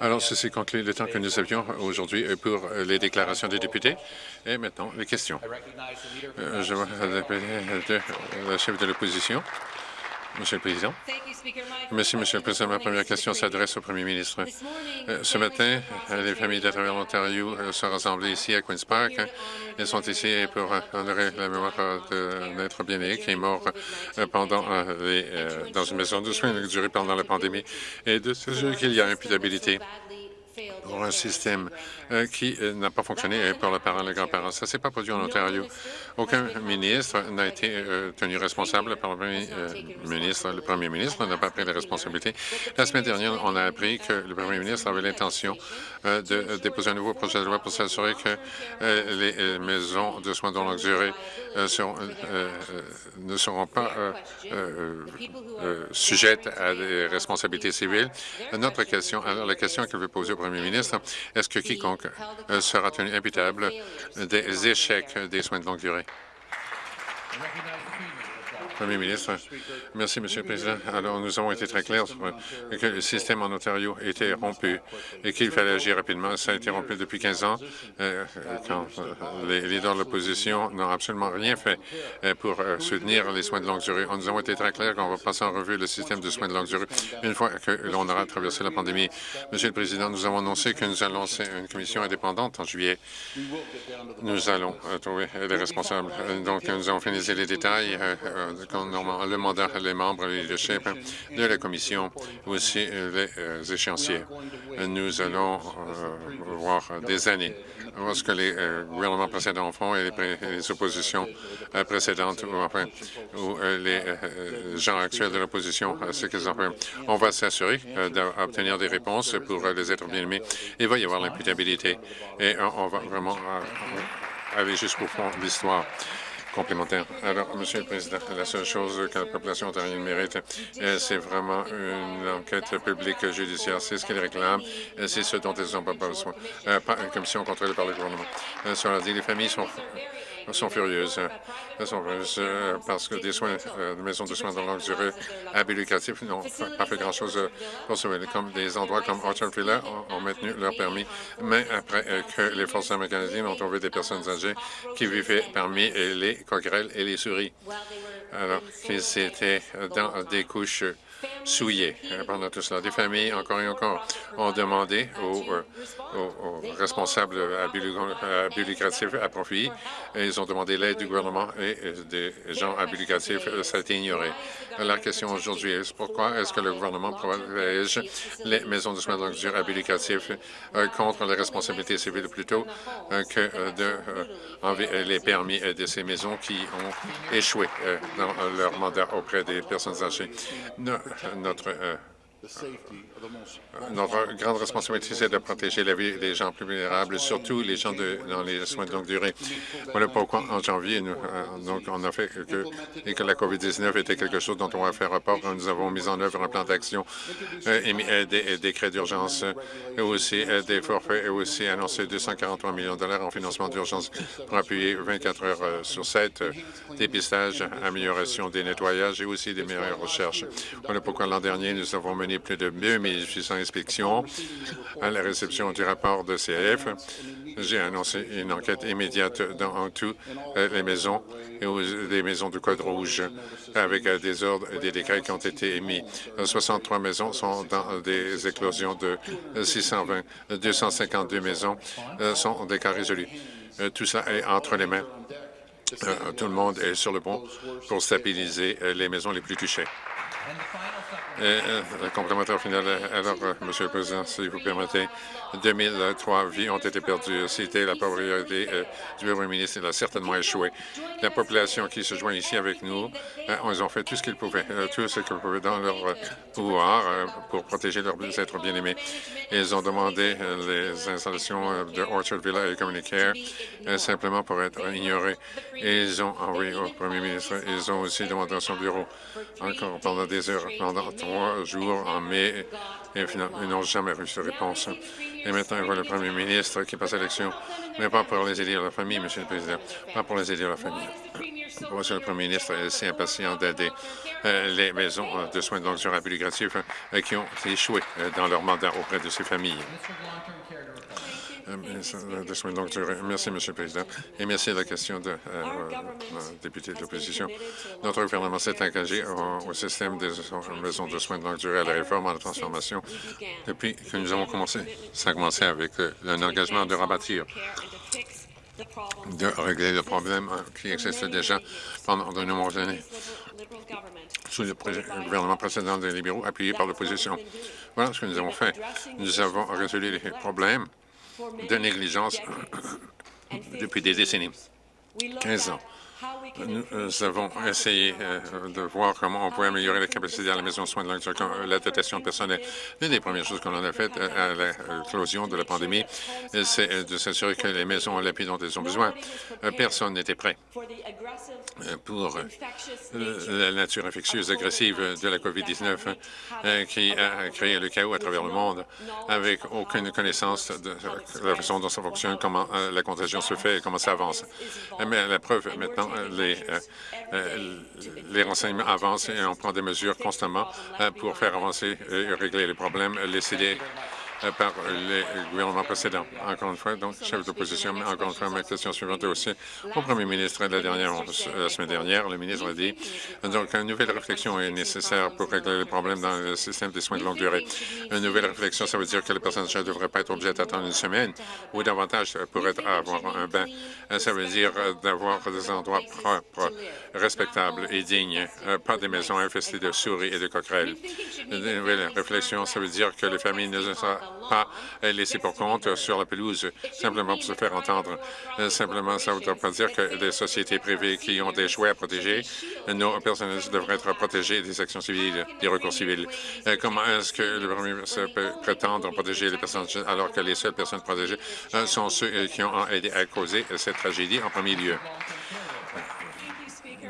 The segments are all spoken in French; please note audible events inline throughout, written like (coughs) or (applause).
Alors, ceci conclut le temps que nous avions aujourd'hui pour les déclarations des députés. Et maintenant, les questions. Euh, je vois le chef de l'opposition. Monsieur le Président. Merci, Monsieur le Président. Ma première question s'adresse au Premier ministre. Euh, ce matin, euh, les familles de travers l'Ontario euh, sont rassemblées ici à Queen's Park. Elles sont ici pour honorer la mémoire de notre bien-aimé qui est mort pendant les, dans une maison de soins durée pendant la pandémie et de ce qu'il y a imputabilité pour un système euh, qui euh, n'a pas fonctionné pour les parents et les grands-parents. Ça ne s'est pas produit en Ontario. Aucun ministre n'a été euh, tenu responsable par le premier ministre. Le premier ministre n'a pas pris les responsabilités. La semaine dernière, on a appris que le premier ministre avait l'intention de déposer un nouveau projet de loi pour s'assurer que les maisons de soins de longue durée ne seront pas sujettes à des responsabilités civiles. Notre question, alors la question que je vais poser au premier ministre, est-ce que quiconque euh, sera tenu imputable des échecs des soins de longue durée? Premier ministre. Merci, Monsieur le Président. Alors, nous avons été très clairs sur que le système en Ontario était rompu et qu'il fallait agir rapidement. Ça a été rompu depuis 15 ans, euh, quand euh, les leaders de l'opposition n'ont absolument rien fait euh, pour soutenir les soins de longue durée. Nous avons été très clairs qu'on va passer en revue le système de soins de longue durée une fois que l'on aura traversé la pandémie. Monsieur le Président, nous avons annoncé que nous allons lancer une commission indépendante en juillet. Nous allons trouver les responsables. Donc, nous avons finalisé les détails mandat, les membres, le leadership de la commission, aussi les euh, échéanciers. Nous allons euh, voir des années voir ce que les euh, gouvernements précédents font et les, oppositions précédentes ou, enfin, ou les gens actuels de l'opposition, ce qu'ils ont fait. On va s'assurer d'obtenir des réponses pour les êtres bien-aimés. Il va y avoir l'imputabilité et on va vraiment aller jusqu'au fond de l'histoire complémentaire. Alors, Monsieur le Président, la seule chose que la population ontarienne mérite, euh, c'est vraiment une enquête publique judiciaire. C'est ce qu'ils réclament. Euh, c'est ce dont ils n'ont pas besoin. Euh, une commission contrôlée par le gouvernement. cela dit, les familles sont sont furieuses. Elles sont furieuses parce que des soins, de maisons de soins de longue durée à n'ont pas fait grand-chose pour sauver. Comme des endroits comme Orchard Villa ont, maintenu leur permis, mais après que les forces armées canadiennes ont trouvé des personnes âgées qui vivaient parmi les coquerelles et les souris, alors qu'ils étaient dans des couches souillés euh, pendant tout cela. Des familles, encore et encore, ont demandé aux, euh, responsables abus, lucratifs à profit. ils ont demandé l'aide du gouvernement et des gens abus lucratifs. Ça a été ignoré. La question aujourd'hui est pourquoi est-ce que le gouvernement protège les maisons de soins de longue durée abus euh, contre les responsabilités civiles plutôt que de les permis de ces maisons qui ont échoué dans leur mandat auprès des personnes âgées? Notre euh, notre grande responsabilité, c'est de protéger la vie des gens plus vulnérables, surtout les gens de, dans les soins de longue durée. Voilà pourquoi, en janvier, nous, euh, donc, on a fait que, et que la COVID-19 était quelque chose dont on va faire rapport. Nous avons mis en œuvre un plan d'action, euh, et des décrets d'urgence, et aussi euh, des forfaits, et aussi annoncé 243 millions de dollars en financement d'urgence pour appuyer 24 heures sur 7 dépistage, amélioration des nettoyages et aussi des meilleures recherches. Voilà pourquoi l'an dernier, nous avons mené plus de 2800 inspections à la réception du rapport de CF. J'ai annoncé une enquête immédiate dans toutes euh, les maisons et les maisons du Code rouge avec euh, des ordres et des décrets qui ont été émis. 63 maisons sont dans des éclosions de 620. 252 maisons euh, sont des cas résolus. Tout ça est entre les mains. Tout le monde est sur le pont pour stabiliser les maisons les plus touchées. Euh, complémentaire final. Alors, euh, Monsieur le Président, si vous permettez, 2003 vies ont été perdues. C'était la euh, du Premier ministre. Il a certainement échoué. La population qui se joint ici avec nous, ils ont fait tout ce qu'ils pouvaient, tout ce qu'ils pouvaient dans leur pouvoir pour protéger leurs êtres bien-aimés. Ils ont demandé les installations de Orchard Villa et Communicare simplement pour être ignorés. ils ont envoyé au Premier ministre. Ils ont aussi demandé à son bureau, encore pendant des heures, pendant trois jours en mai et ils n'ont jamais reçu de réponse. Et maintenant, il voit le premier ministre qui passe à l'élection, mais pas pour les aider à la famille, Monsieur le Président, pas pour les aider à la famille. Pourquoi le premier ministre est si impatient d'aider euh, les maisons de soins de longue durée euh, qui ont échoué euh, dans leur mandat auprès de ces familles? Merci, Monsieur le Président, et merci à la question de député de l'opposition. Notre gouvernement s'est engagé au, système des maisons de soins de longue durée à la réforme, à la transformation, depuis que nous avons commencé. Ça a commencé avec un engagement de rebâtir de régler le problème qui existe déjà pendant de nombreuses années sous le gouvernement précédent des libéraux appuyé par l'opposition. Voilà ce que nous avons fait. Nous avons résolu les problèmes de négligence (coughs) depuis des décennies, 15 ans. Nous avons essayé euh, de voir comment on pouvait améliorer la capacité à la maison de soins de longue durée, la dotation de personnel. L'une des premières choses qu'on a faites euh, à l'éclosion de la pandémie, c'est euh, de s'assurer que les maisons ont l'appui dont elles ont besoin. Personne n'était prêt pour la nature infectieuse agressive de la COVID-19 qui a créé le chaos à travers le monde avec aucune connaissance de la façon dont ça fonctionne, comment la contagion se fait et comment ça avance. Mais la preuve maintenant, les, euh, euh, les renseignements avancent et on prend des mesures constamment euh, pour faire avancer et régler les problèmes. Les euh, par les gouvernements précédents. Encore une fois, donc, chef d'opposition, mais encore une fois, ma question suivante aussi au premier ministre la, dernière, la semaine dernière. Le ministre a dit donc une nouvelle réflexion est nécessaire pour régler les problèmes dans le système des soins de longue durée. Une nouvelle réflexion, ça veut dire que les personnes âgées ne devraient pas être obligées d'attendre une semaine ou davantage pour être, avoir un bain. Euh, ça veut dire euh, d'avoir des endroits propres, respectables et dignes, pas des maisons infestées de souris et de coquerelles. Une nouvelle réflexion, ça veut dire que les familles ne seront pas laisser pour compte sur la pelouse simplement pour se faire entendre. Euh, simplement, ça ne veut pas dire que des sociétés privées qui ont des choix à protéger, nos personnels devraient être protégés des actions civiles, des recours civils. Euh, comment est-ce que le premier ministre peut prétendre protéger les personnes alors que les seules personnes protégées euh, sont ceux qui ont aidé à causer cette tragédie en premier lieu?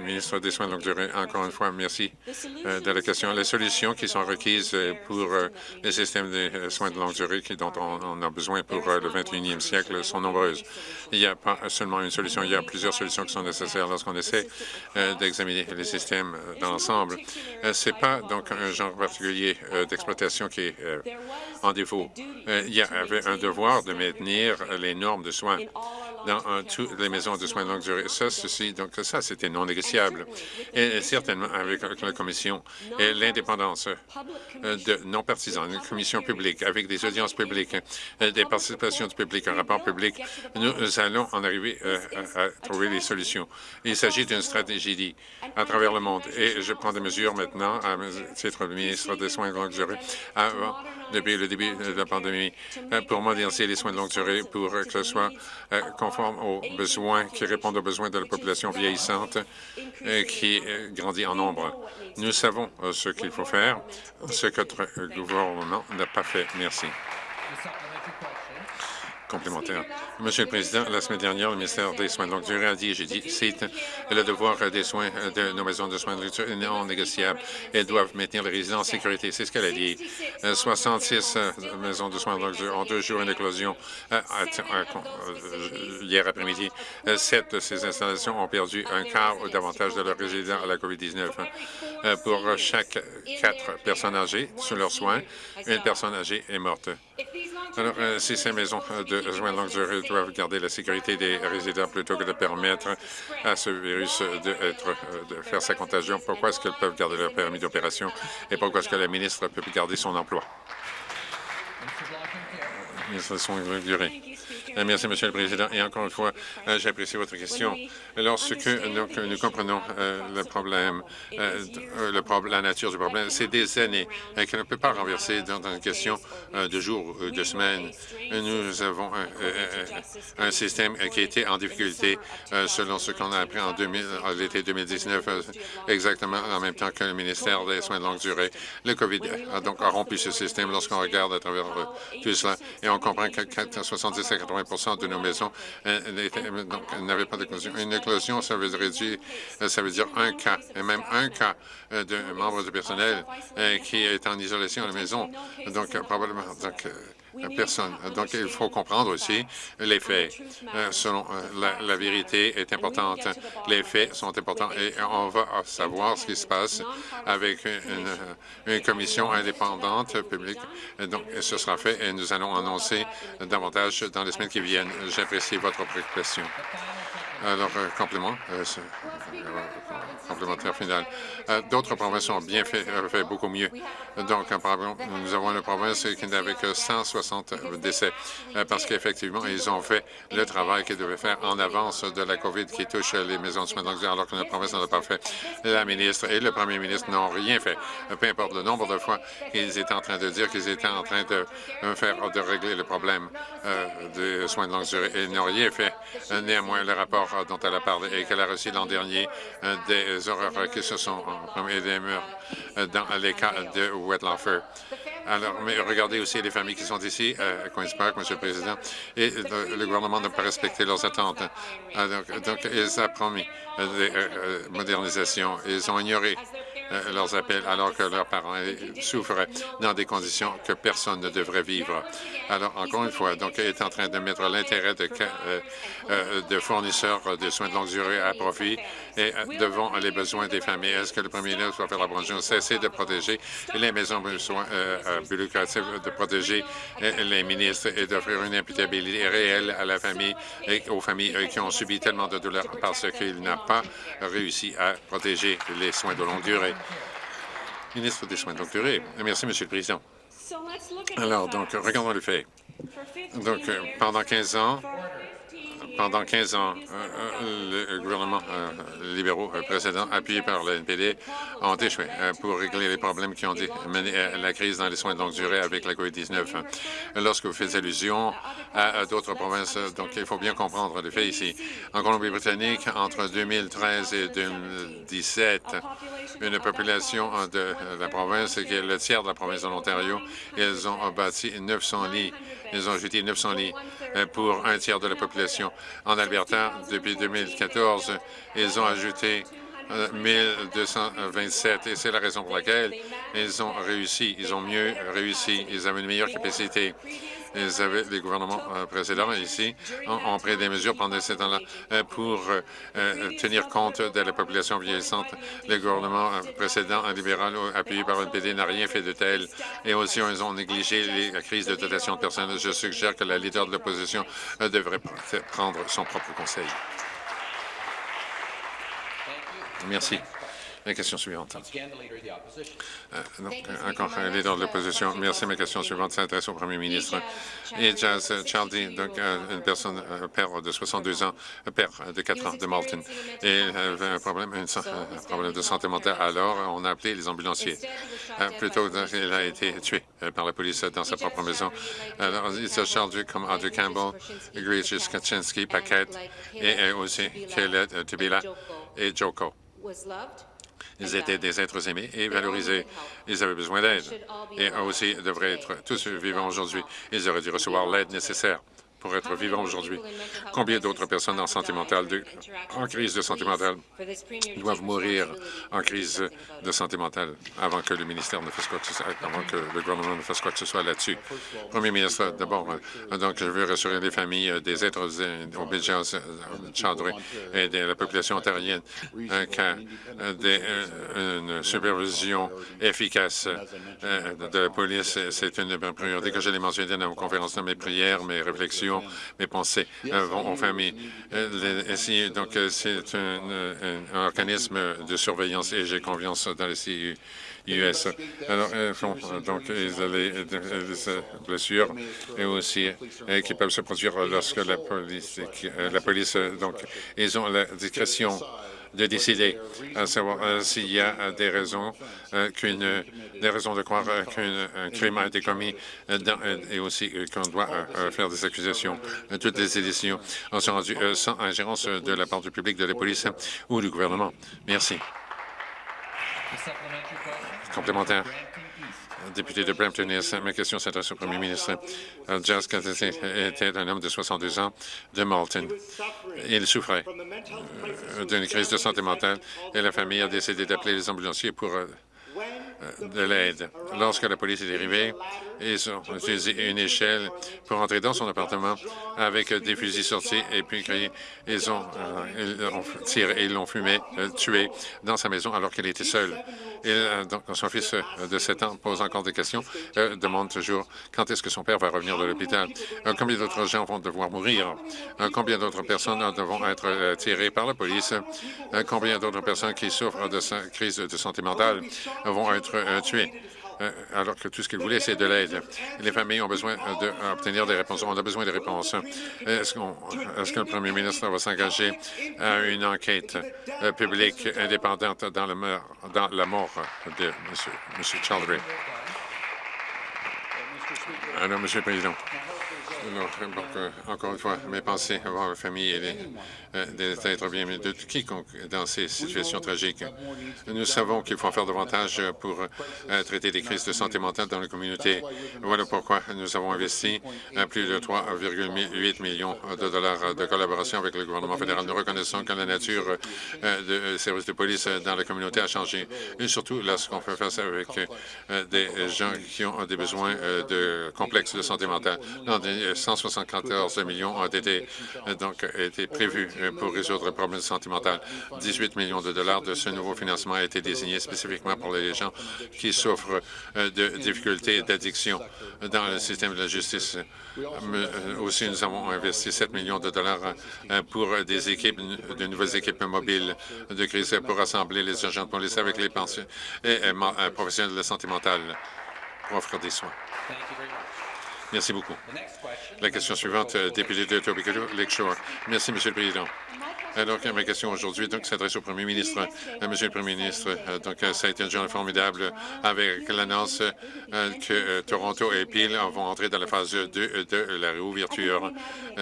Ministre des Soins de longue durée, encore une fois, merci euh, de la question. Les solutions qui sont requises euh, pour euh, les systèmes de soins de longue durée dont on, a besoin pour le 21e siècle sont nombreuses. Il n'y a pas seulement une solution, il y a plusieurs solutions qui sont nécessaires lorsqu'on essaie d'examiner les systèmes dans l'ensemble. Ce n'est pas donc un genre particulier d'exploitation qui est en défaut. il y avait un devoir de maintenir les normes de soins dans toutes les maisons de soins de longue durée. Ça, ceci, donc ça, c'était non négociable. Et certainement avec la Commission et l'indépendance euh, de non-partisans, une commission publique, avec des audiences publiques, euh, des participations du public, un rapport public, nous allons en arriver euh, à, trouver des solutions. Il s'agit d'une stratégie à travers le monde et je prends des mesures maintenant à titre de ministre des Soins de longue durée avant depuis le début de la pandémie pour moderniser les soins de longue durée pour que ce soit euh, conforme aux besoins, qui répondent aux besoins de la population vieillissante euh, qui grandit en nombre. Nous savons ce qu'il faut faire, ce que notre gouvernement n'a pas fait. Merci Monsieur le Président, la semaine dernière, le ministère des Soins de longue durée a dit, j'ai dit, c'est le devoir des soins de nos maisons de soins de longue durée non négociable. Elles doivent maintenir les résidents en sécurité. C'est ce qu'elle a dit. 66 euh, maisons de soins de longue durée ont deux jours une éclosion euh, hier après-midi. Sept de ces installations ont perdu un quart ou davantage de leurs résidents à la COVID-19. Euh, pour chaque quatre personnes âgées sur leurs soins, une personne âgée est morte. Alors, si ces maisons de soins de longue durée doivent garder la sécurité des résidents plutôt que de permettre à ce virus de, faire sa contagion. Pourquoi est-ce qu'elles peuvent garder leur permis d'opération et pourquoi est-ce que la ministre peut garder son emploi? Soins de longue durée. Euh, merci, Monsieur le Président. Et encore une fois, euh, j'apprécie votre question. Lorsque nous comprenons euh, le problème, le la nature du problème, c'est des années qu'on ne peut pas renverser dans une question de jours ou de semaines. Nous avons un, système qui été en difficulté selon ce qu'on a appris en l'été 2019, exactement en même temps que le ministère des Soins de longue durée. Le COVID a donc rompu ce système lorsqu'on regarde à travers tout cela et on comprend que 70 à 80 de nos maisons n'avaient pas d'éclosion. Une éclosion, ça veut, dire, ça veut dire un cas, et même un cas d'un membre du personnel qui est en isolation à la maison. Donc, probablement, donc, personne. Donc, il faut comprendre aussi les faits. Euh, selon euh, la, vérité est importante. Les faits sont importants et on va savoir ce qui se passe avec une, commission indépendante publique. Donc, ce sera fait et nous allons annoncer davantage dans les semaines qui viennent. J'apprécie votre préoccupation. Alors, euh, complément, complémentaire final. D'autres provinces ont bien fait, fait beaucoup mieux. Donc, nous avons une province qui n'avait que 160 décès euh, parce qu'effectivement, ils ont fait le travail qu'ils devaient faire en avance de la COVID qui touche les maisons de soins de alors que notre province n'en a pas fait. La ministre et le premier ministre n'ont rien fait. Peu importe le nombre de fois qu'ils étaient en train de dire qu'ils étaient en train de faire de régler le problème euh, des soins de longue durée. Ils n'ont rien fait. Néanmoins, le rapport dont elle a parlé et qu'elle a reçu l'an dernier euh, des horreurs qui se sont et des murs dans les cas de Wetlafer. Alors, mais regardez aussi les familles qui sont ici, à Queen's Park, Monsieur le Président, et le, gouvernement n'a pas respecté leurs attentes. donc, ils ont promis des euh, modernisations. Ils ont ignoré euh, leurs appels alors que leurs parents souffraient dans des conditions que personne ne devrait vivre. Alors, encore une fois, donc, est en train de mettre l'intérêt de, euh, euh, de, fournisseurs de soins de longue durée à profit et devant les besoins des familles. Est-ce que le premier ministre va faire la bonne chose, cesser de protéger les maisons de soins de protéger les ministres et d'offrir une imputabilité réelle à la famille et aux familles qui ont subi tellement de douleurs parce qu'il n'a pas réussi à protéger les soins de longue durée. Ministre des Soins de longue durée. Merci, Monsieur le Président. Alors, donc, regardons le fait. Donc, euh, pendant 15 ans, pendant 15 ans, euh, euh, le gouvernement euh, libéraux précédent, appuyé par le NPD, ont échoué pour régler les problèmes qui ont mené à la crise dans les soins de longue durée avec la COVID-19. Lorsque vous faites allusion à, d'autres provinces, donc il faut bien comprendre les faits ici. En Colombie-Britannique, entre 2013 et 2017, une population de la province, qui est le tiers de la province de l'Ontario, ils ont bâti 900 lits ils ont ajouté 900 lits pour un tiers de la population. En Alberta, depuis 2014, ils ont ajouté 1227 euh, et c'est la raison pour laquelle ils ont réussi, ils ont mieux réussi, ils avaient une meilleure capacité les gouvernements euh, précédents ici ont, pris des mesures pendant ces temps-là euh, pour euh, tenir compte de la population vieillissante. Le gouvernement précédent, libéral, appuyé par le PD, n'a rien fait de tel. Et aussi, ils ont négligé la crise de dotation de personnel. Je suggère que la leader de l'opposition devrait prendre son propre conseil. Merci. La question suivante. Euh, encore un leader de l'opposition. Merci. Ma question suivante s'adresse au premier ministre. Et Jazz Charlie, donc euh, une personne, un père de 62 ans, un père de 4 ans de Malton, et avait un problème, un problème de santé mentale. Alors, on a appelé les ambulanciers. Euh, plutôt, il a été tué par la police dans sa propre maison. Alors, il Charles comme Andrew Campbell, Grace Kaczynski, Paquette, et aussi Kayla Tubila et Joko. Ils étaient des êtres aimés et valorisés. Ils avaient besoin d'aide et aussi devraient être tous vivants aujourd'hui. Ils auraient dû recevoir l'aide nécessaire pour être vivants aujourd'hui? Combien d'autres personnes en santé mentale, en crise de santé mentale, doivent mourir en crise de santé mentale avant que le ministère ne fasse quoi que ce soit, avant que le gouvernement ne fasse quoi que ce soit là-dessus? Premier ministre, d'abord, euh, donc je veux rassurer les familles euh, des êtres obédients Chandré et de la population ontarienne euh, qu'une une supervision efficace de la police, c'est une priorité que je l'ai mentionné dans ma conférence, dans mes prières, mes réflexions mes pensées euh, vont aux familles. Euh, donc, euh, c'est un, organisme de surveillance et j'ai confiance dans les CIUS. Alors, donc, ils ont des blessures et aussi qui peuvent se produire lorsque la police, la police, donc, ils ont la discrétion de décider à savoir euh, s'il y a euh, des raisons euh, qu'une des raisons de croire qu'un crime a été commis et aussi qu'on doit faire des accusations. Toutes les ont sont rendues sans ingérence de la part du public, de la police ou du gouvernement. Merci. Complémentaire. Député de Brampton ma question s'adresse au premier ministre. Jazz Cassidy était un homme de 62 ans de Malton. Il souffrait d'une crise de santé mentale et la famille a décidé d'appeler les ambulanciers pour de l'aide. Lorsque la police est arrivée, ils ont utilisé une échelle pour entrer dans son appartement avec des fusils sortis et puis ils ont, euh, tiré et l'ont fumé, euh, tué dans sa maison alors qu'elle était seule. Et euh, donc, son fils de 7 ans pose encore des questions, demande toujours quand est-ce que son père va revenir de l'hôpital, combien d'autres gens vont devoir mourir, combien d'autres personnes devront être tirées par la police, combien d'autres personnes qui souffrent de crise de santé mentale vont être tuées? Euh, alors que tout ce qu'ils voulaient, c'est de l'aide. Les familles ont besoin d'obtenir des réponses. On a besoin de réponses. Est-ce que le premier ministre va s'engager à une enquête euh, publique indépendante dans, dans la mort de M. Chaldry? Alors, Monsieur le Président. Euh, encore une fois, mes pensées avoir la famille et les, euh, des êtres bien de quiconque dans ces situations tragiques. Nous savons qu'il faut en faire davantage pour euh, traiter des crises de santé mentale dans la communauté. Voilà pourquoi nous avons investi plus de 3,8 millions de dollars de collaboration avec le gouvernement fédéral. Nous reconnaissons que la nature des services de police dans la communauté a changé, et surtout lorsqu'on fait face avec des gens qui ont des besoins de complexes de santé mentale. 174 millions ont été, donc, été prévus pour résoudre le problème de santé mentale. 18 millions de dollars de ce nouveau financement a été désigné spécifiquement pour les gens qui souffrent de difficultés d'addiction dans le système de la justice. Aussi, nous avons investi 7 millions de dollars pour des équipes, de nouvelles équipes mobiles de crise pour rassembler les agents de police avec les pensions et professionnels de la santé mentale pour offrir des soins. Merci beaucoup. La question suivante, euh, député de Etobicoke Lakeshore. Merci, Monsieur le Président. Alors, ma question aujourd'hui s'adresse au premier ministre. Euh, monsieur le premier ministre, euh, donc, euh, ça a été une journée formidable avec l'annonce que Toronto et Peel vont entrer dans la phase 2 de la réouverture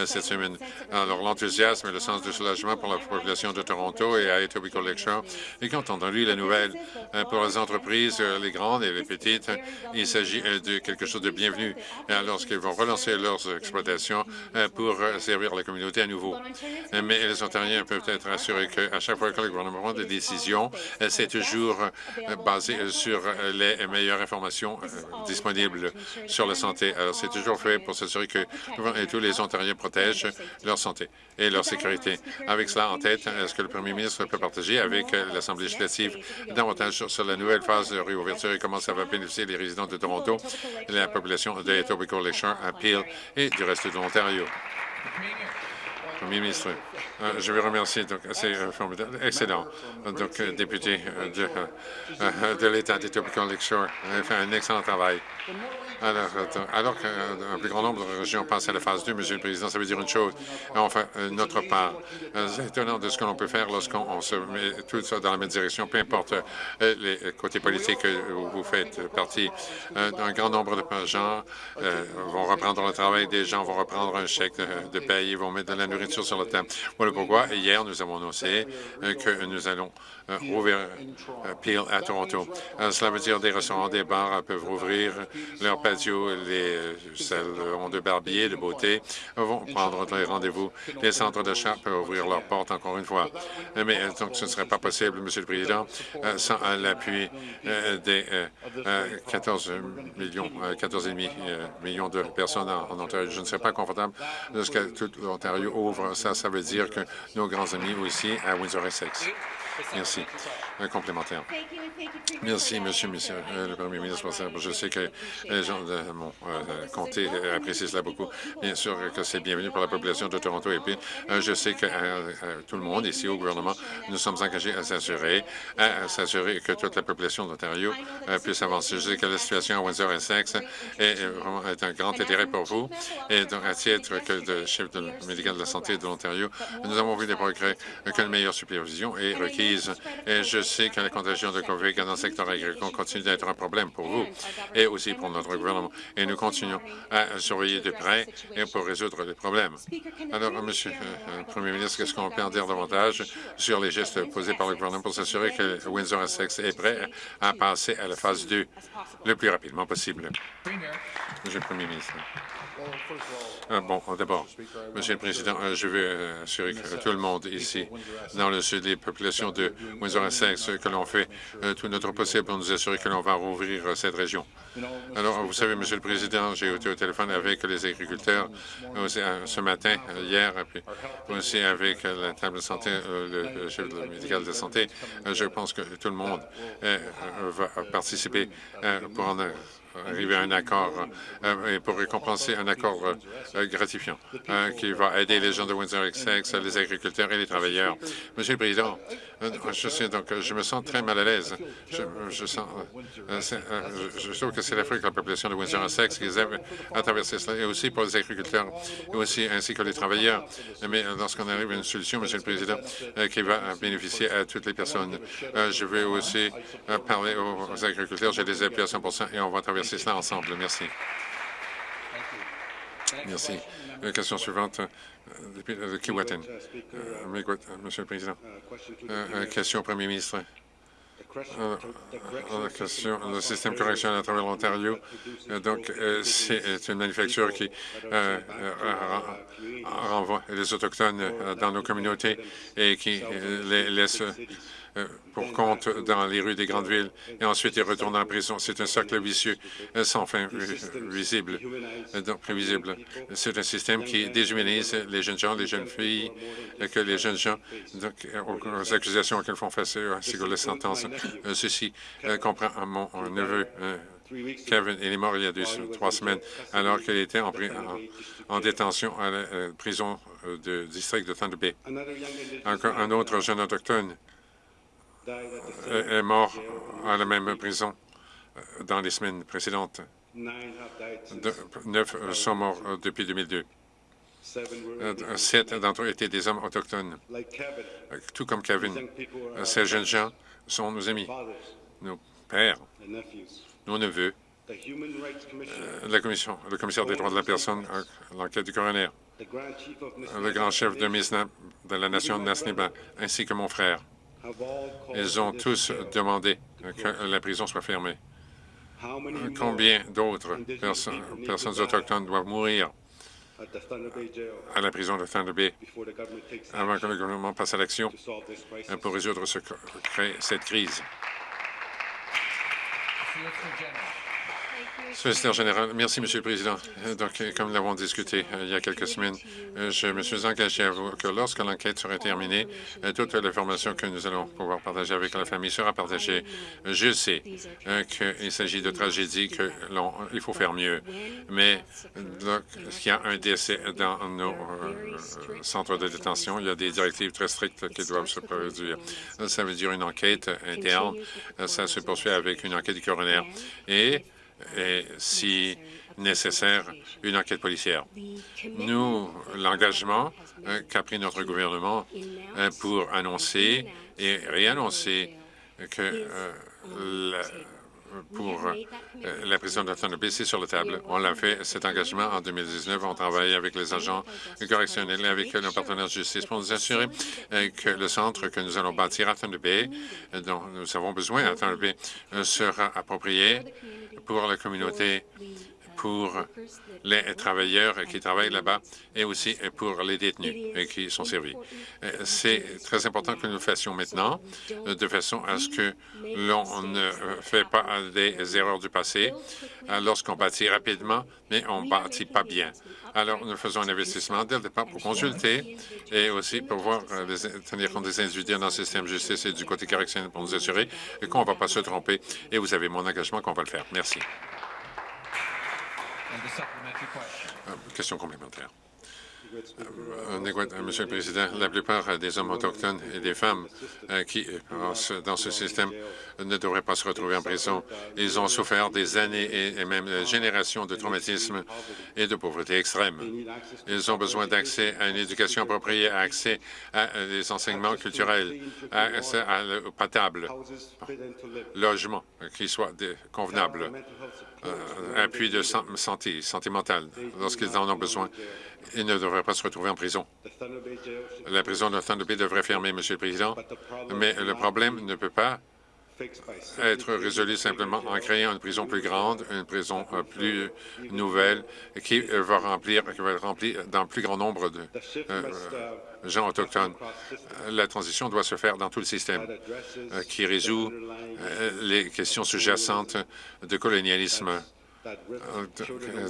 cette semaine. Alors, l'enthousiasme et le sens de soulagement pour la population de Toronto et à Etobicoke Lakeshore. Et quand on a la nouvelle pour les entreprises, les grandes et les petites, il s'agit de quelque chose de bienvenu lorsqu'ils vont relancer leurs exploitations pour servir la communauté à nouveau. Mais les Ontariens peuvent être assurés qu'à chaque fois que le gouvernement prend des décisions, euh, c'est toujours euh, basé euh, sur les meilleures informations disponibles sur la santé. Alors, c'est toujours fait pour s'assurer que tous les Ontariens protègent leur santé et leur sécurité. Avec cela en tête, est-ce que le premier ministre peut partager avec l'Assemblée législative davantage sur, la nouvelle phase de réouverture et comment ça va bénéficier les résidents de Toronto, la population de Etobicoke Lakeshore, Peel et du reste de l'Ontario? Ministre, euh, je vais remercier, donc c'est euh, formidable, excellent. Donc, euh, député de, de l'État d'Etobicoke Lakeshore, fait un excellent travail. Alors, alors qu'un plus grand nombre de régions passent à la phase 2, Monsieur le Président, ça veut dire une chose. Enfin, notre part, c'est étonnant de ce que l'on peut faire lorsqu'on se met tout ça dans la même direction, peu importe les côtés politiques où vous faites partie. Un grand nombre de gens vont reprendre le travail, des gens vont reprendre un chèque de paye, ils vont mettre de la nourriture sur le thème. Voilà pourquoi hier, nous avons annoncé euh, que nous allons euh, rouvrir euh, Peel à Toronto. cela veut dire des restaurants, des bars peuvent rouvrir leurs patios, les salons de barbier, de beauté vont prendre les rendez-vous. Les centres d'achat peuvent ouvrir leurs portes encore une fois. Mais donc, ce ne serait pas possible, Monsieur le Président, sans l'appui des 14 millions, 14,5 millions de personnes en, Ontario. Je ne serais pas confortable lorsque tout l'Ontario ouvre ça, ça veut dire que nos grands amis aussi à Windsor-Essex. Merci. Merci, Monsieur, monsieur euh, le Premier ministre. Je sais que les gens de mon euh, comté apprécient cela beaucoup. Bien sûr que c'est bienvenu pour la population de Toronto. Et puis, euh, je sais que tout le monde ici au gouvernement, nous sommes engagés à s'assurer, à s'assurer que toute la population d'Ontario puisse avancer. Je sais que la situation à Windsor-Essex est, vraiment un grand intérêt pour vous. Et donc, à titre de chef de médical de la santé de l'Ontario, nous avons vu des progrès, qu'une meilleure supervision est requise que la contagion de COVID dans le secteur agricole continue d'être un problème pour vous et aussi pour notre gouvernement. Et nous continuons à surveiller de près et pour résoudre les problèmes. Alors, Monsieur euh, le Premier ministre, qu'est-ce qu'on peut en dire davantage sur les gestes posés par le gouvernement pour s'assurer que Windsor-Essex est prêt à passer à la phase 2 le plus rapidement possible? Monsieur le Premier ministre. Ah, bon, d'abord, Monsieur le Président, euh, je veux euh, assurer que tout le monde ici, dans le sud, les populations de Windsor-Essex, que l'on fait euh, tout notre possible pour nous assurer que l'on va rouvrir cette région. Alors, vous savez, Monsieur le Président, j'ai été au téléphone avec les agriculteurs ce matin, hier, puis aussi avec la table de santé, le chef médical de santé. Je pense que tout le monde va participer pour en arriver à un accord euh, et pour récompenser un accord euh, gratifiant euh, qui va aider les gens de Windsor-Essex, les agriculteurs et les travailleurs. Monsieur le Président, je, donc, je me sens très mal à l'aise. Je, trouve que c'est l'Afrique, la population de Windsor-Essex qui aiment à traverser cela, et aussi pour les agriculteurs, et aussi ainsi que les travailleurs. Mais lorsqu'on arrive à une solution, Monsieur le Président, qui va bénéficier à toutes les personnes, je vais aussi parler aux agriculteurs. Je les appui à 100% et on va traverser c'est cela ensemble. Merci. Merci. La question suivante, euh, depuis de Kiwaten. Euh, Monsieur le Président, euh, question au Premier ministre. la question, le système correctionnel à travers l'Ontario, donc c'est une manufacture qui renvoie les Autochtones dans nos communautés et qui les laisse euh, pour compte dans les rues des grandes villes et ensuite ils retournent en prison. C'est un cercle vicieux euh, sans fin visible, euh, donc prévisible. C'est un système qui déshumanise les jeunes gens, les jeunes filles, que les jeunes gens, donc, aux accusations auxquelles font face les sentences. Ceci comprend mon neveu Kevin, il est mort il y a deux, trois semaines alors qu'il était en, en, détention à la prison du district de Thunder Bay. Un autre jeune autochtone est mort à la même prison euh, dans les semaines précédentes. neuf sont morts euh, depuis 2002. Euh, sept d'entre eux étaient des hommes autochtones. Tout comme Kevin, ces jeunes gens sont nos amis, nos pères, nos neveux. La commission, le commissaire des droits de la personne, l'enquête du coroner, le grand chef de, de la nation de Nasniba, ainsi que mon frère. Ils ont tous demandé que la prison soit fermée. Combien d'autres personnes autochtones doivent mourir à la prison de Thunder Bay avant que le gouvernement passe à l'action pour résoudre cette crise? Solliciteur général, merci, Monsieur le Président. Euh, donc, euh, comme nous l'avons discuté euh, il y a quelques semaines, je me suis engagé à vous que lorsque l'enquête sera terminée, toute l'information que nous allons pouvoir partager avec la famille sera partagée. Je sais qu'il s'agit de tragédies qu'il faut faire mieux, mais il y a un décès dans nos centres de détention? Il y a des directives très strictes qui doivent se produire. Ça veut dire une enquête interne. Ça se poursuit avec une enquête du coroner. Et et, si nécessaire, une enquête policière. Nous, l'engagement euh, qu'a pris notre gouvernement euh, pour annoncer et réannoncer que euh, pour la prison de Thunder Bay, c'est sur la table. On l'a fait, cet engagement, en 2019. On travaille avec les agents correctionnels et avec nos partenaires de justice pour nous assurer que le centre que nous allons bâtir à Bay, dont nous avons besoin à Bay, sera approprié pour la communauté, pour les travailleurs qui travaillent là-bas et aussi pour les détenus qui sont servis. C'est très important que nous le fassions maintenant, de façon à ce que l'on ne fait pas des erreurs du passé lorsqu'on bâtit rapidement, mais on ne bâtit pas bien. Alors, nous faisons un investissement dès le départ pour consulter et aussi pour voir, tenir compte des individus dans le système de justice et du côté correctionnel pour nous assurer qu'on ne va pas se tromper. Et vous avez mon engagement qu'on va le faire. Merci. Euh, question complémentaire. Monsieur le Président, la plupart des hommes autochtones et des femmes qui passent dans ce système ne devraient pas se retrouver en prison. Ils ont souffert des années et même des générations de traumatisme et de pauvreté extrême. Ils ont besoin d'accès à une éducation appropriée, accès à des enseignements culturels, accès à l'eau potable, logement qui soit convenable, appui de santé, santé mentale lorsqu'ils en ont besoin. Ils ne devraient pas se retrouver en prison. La prison de Thunder Bay devrait fermer, Monsieur le Président, mais le problème ne peut pas être résolu simplement en créant une prison plus grande, une prison euh, plus nouvelle, qui va remplir, qui va être remplie d'un plus grand nombre de euh, gens autochtones. La transition doit se faire dans tout le système, euh, qui résout les questions sous-jacentes de colonialisme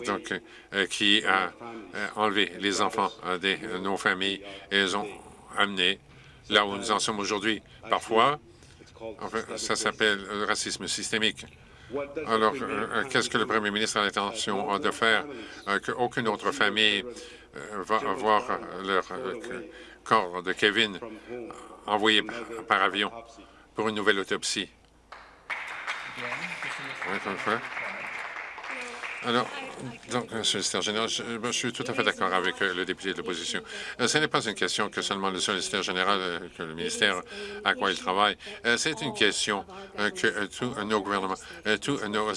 donc, qui a enlevé les enfants de nos familles et les ont amenés là où nous en sommes aujourd'hui. Parfois, ça s'appelle le racisme systémique. Alors, euh, euh, qu'est-ce que le premier ministre a l'intention de faire? Euh, qu'aucune autre famille va voir leur corps de Kevin envoyé par avion pour une nouvelle autopsie. Alors, donc, Solliciteur général, je, suis tout à fait d'accord avec euh, le député de l'opposition. Euh, ce n'est pas une question que seulement le solliciteur général, euh, que le ministère à quoi il travaille. C'est une question que tous nos gouvernements, tous nos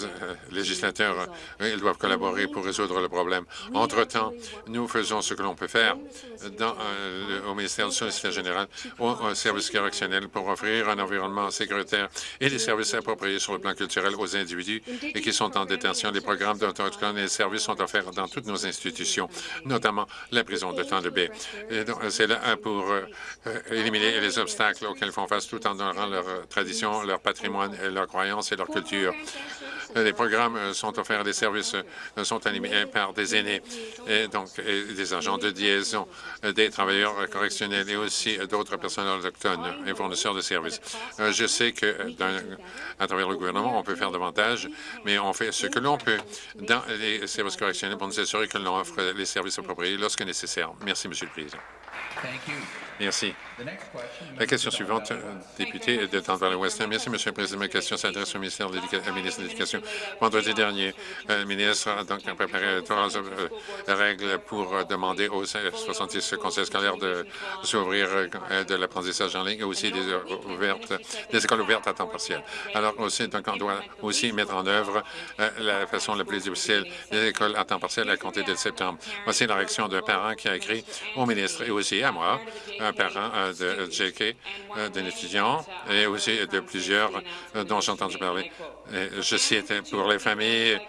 législateurs, ils doivent collaborer pour résoudre le problème. Entre-temps, nous faisons ce que l'on peut faire dans, au ministère du solliciteur général, au service correctionnel pour offrir un environnement sécuritaire et des services appropriés sur le plan culturel aux individus et qui sont en détention. Les programmes de autochtones et les services sont offerts dans toutes nos institutions, notamment la prison de Thunder Bay. C'est là pour euh, éliminer les obstacles auxquels font face tout en honorant leur tradition, leur patrimoine, leurs croyances et leur culture. Les programmes euh, sont offerts, des services euh, sont animés par des aînés, et donc des agents de liaison, des travailleurs correctionnels et aussi d'autres personnels autochtones et fournisseurs de services. Je sais que à travers le gouvernement, on peut faire davantage, mais on fait ce que l'on peut dans les services correctionnels pour nous assurer que l'on offre les services appropriés lorsque nécessaire. Merci, Monsieur le Président. Merci. La question suivante, euh, député de Denver West. Merci, Monsieur le Président. Ma question s'adresse au ministère de l'Éducation. Vendredi dernier, euh, le ministre a donc préparé trois euh, règles pour demander aux 66 conseils scolaires de s'ouvrir de l'apprentissage en ligne et aussi des, ouvertes, des écoles ouvertes à temps partiel. Alors aussi, donc, on doit aussi mettre en œuvre la façon la plus difficile des écoles à temps partiel à compter de septembre. Voici la réaction d'un parent qui a écrit au ministre et aussi à moi, un parent de JK, d'un étudiant et aussi de plusieurs dont j'ai entendu parler. Je cite, pour les familles euh,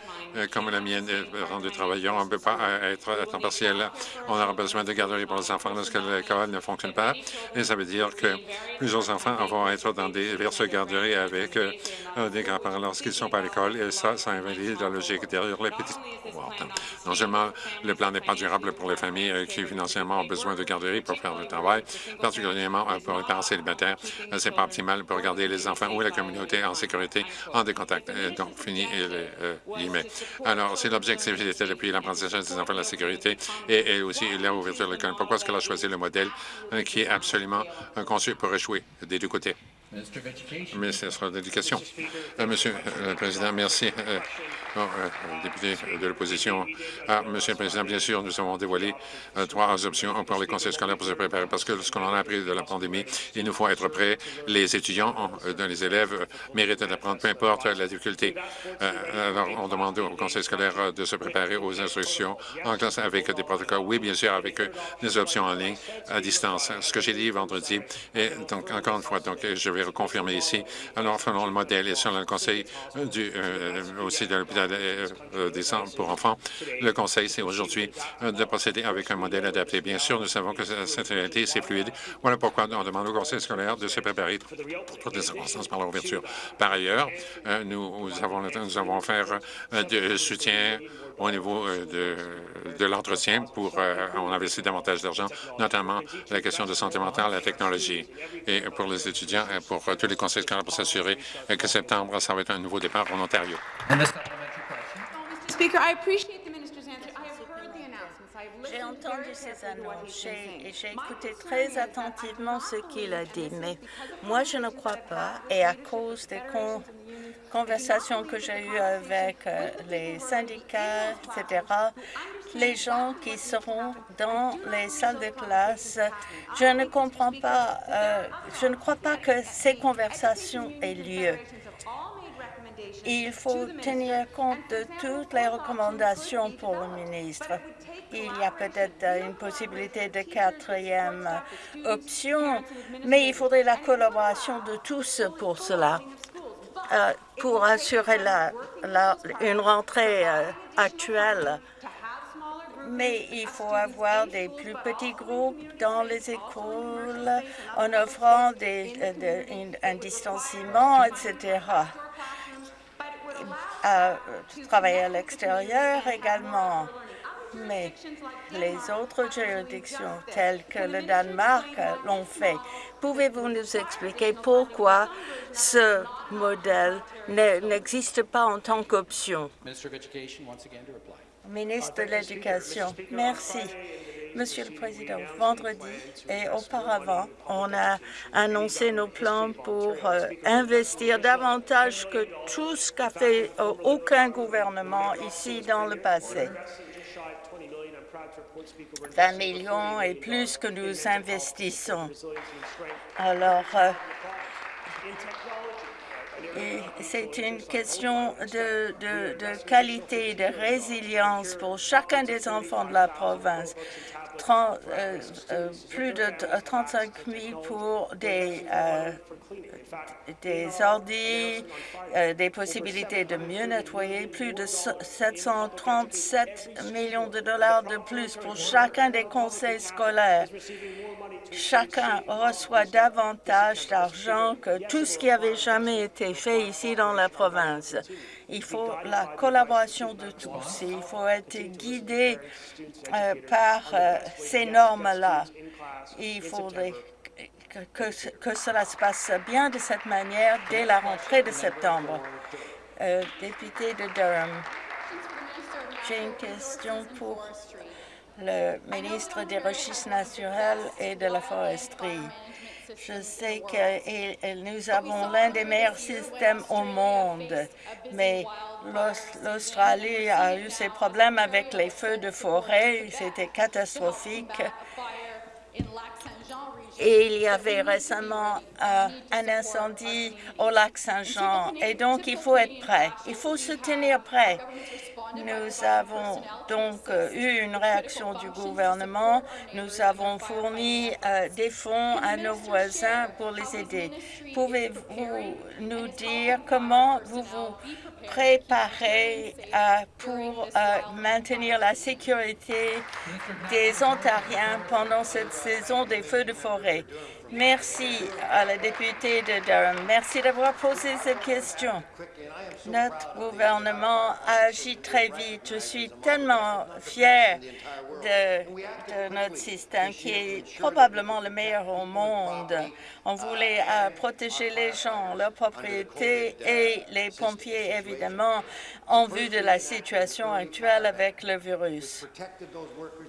comme la mienne, parents de travailleurs, on ne peut pas euh, être à temps partiel. On aura besoin de garderie pour les enfants lorsque l'école ne fonctionne pas. Et ça veut dire que plusieurs enfants vont être dans diverses garderies avec euh, des grands-parents lorsqu'ils ne sont pas à l'école. Et ça, ça invalide la logique derrière les petits Non seulement le plan n'est pas durable pour les familles qui financièrement ont besoin de garderie pour faire le travail, particulièrement pour les parents célibataires, c'est pas optimal pour garder les enfants ou la communauté en sécurité en décontact. Donc, fini les guillemets. Alors, c'est l'objectif depuis l'apprentissage des enfants de la sécurité et, aussi l'ouverture de l'école. Pourquoi est-ce qu'elle a choisi le modèle euh, qui est absolument euh, conçu pour échouer des deux côtés? Ministre de l'Éducation. Euh, Monsieur le Président, merci. Euh, député de l'opposition. Ah, Monsieur le Président, bien sûr, nous avons dévoilé euh, trois options pour les conseils scolaires pour se préparer, parce que ce qu'on a appris de la pandémie, il nous faut être prêts. Les étudiants, les élèves méritent d'apprendre, peu importe la difficulté. alors, on demande aux conseils scolaires de se préparer aux instructions en classe avec des protocoles. Oui, bien sûr, avec des options en ligne, à distance. Ce que j'ai dit vendredi, et donc, encore une fois, donc, je vais reconfirmer ici. Alors, selon le modèle et selon le conseil du, aussi de l'hôpital euh, euh, des centres pour enfants. Le conseil, c'est aujourd'hui euh, de procéder avec un modèle adapté. Bien sûr, nous savons que cette réalité, c'est fluide. Voilà pourquoi on demande au conseil scolaire de se préparer pour toutes les circonstances par l'ouverture. Par ailleurs, nous avons, nous avons faire de soutien au niveau de, de l'entretien pour on investit davantage d'argent, notamment la question de santé mentale, la technologie. Et pour les étudiants, et pour tous les conseils scolaires pour s'assurer que septembre, ça va être un nouveau départ en Ontario. J'ai entendu ces annonces et j'ai écouté très attentivement ce qu'il a dit, mais moi je ne crois pas, et à cause des conversations que j'ai eues avec euh, les syndicats, etc., les gens qui seront dans les salles de classe, je ne comprends pas, euh, je ne crois pas que ces conversations aient lieu. Il faut tenir compte de toutes les recommandations pour le ministre. Il y a peut-être une possibilité de quatrième option, mais il faudrait la collaboration de tous pour cela, pour assurer la, une rentrée euh, actuelle. Mais il faut avoir des plus petits groupes dans les écoles en offrant des, euh, un distanciement, etc travailler à l'extérieur également. Mais les autres juridictions, telles que le Danemark, l'ont fait. Pouvez-vous nous expliquer pourquoi ce modèle n'existe pas en tant qu'option? Ministre de l'Éducation, merci. Monsieur le Président, vendredi et auparavant, on a annoncé nos plans pour euh, investir davantage que tout ce qu'a fait euh, aucun gouvernement ici dans le passé. 20 millions et plus que nous investissons. Alors, euh, c'est une question de, de, qualité et de résilience pour chacun des enfants de la province. Euh, euh, plus de 35 000 pour des, euh, des des possibilités de mieux nettoyer, plus de 737 millions de dollars de plus pour chacun des conseils scolaires. Chacun reçoit davantage d'argent que tout ce qui avait jamais été fait ici dans la province. Il faut la collaboration de tous. Il faut être guidé euh, par euh, ces normes-là. Il faudrait que, cela se passe bien de cette manière dès la rentrée de septembre. Euh, député de Durham, j'ai une question pour le ministre des Ressources naturelles et de la foresterie. Je sais que nous avons l'un des meilleurs systèmes au monde, mais l'Australie a eu ses problèmes avec les feux de forêt. C'était catastrophique. Et il y avait récemment euh, un incendie au lac Saint-Jean. Et donc, il faut être prêt. Il faut se tenir prêt. Nous avons donc euh, eu une réaction du gouvernement. Nous avons fourni euh, des fonds à nos voisins pour les aider. Pouvez-vous nous dire comment vous vous préparez euh, pour maintenir la sécurité des Ontariens pendant cette saison des feux de forêt? Merci à la députée de Durham. Merci d'avoir posé cette question. Notre gouvernement a agi très vite. Je suis tellement fier de, notre système qui est probablement le meilleur au monde. On voulait euh, protéger les gens, leurs propriétés et les pompiers, évidemment, en vue de la situation actuelle avec le virus.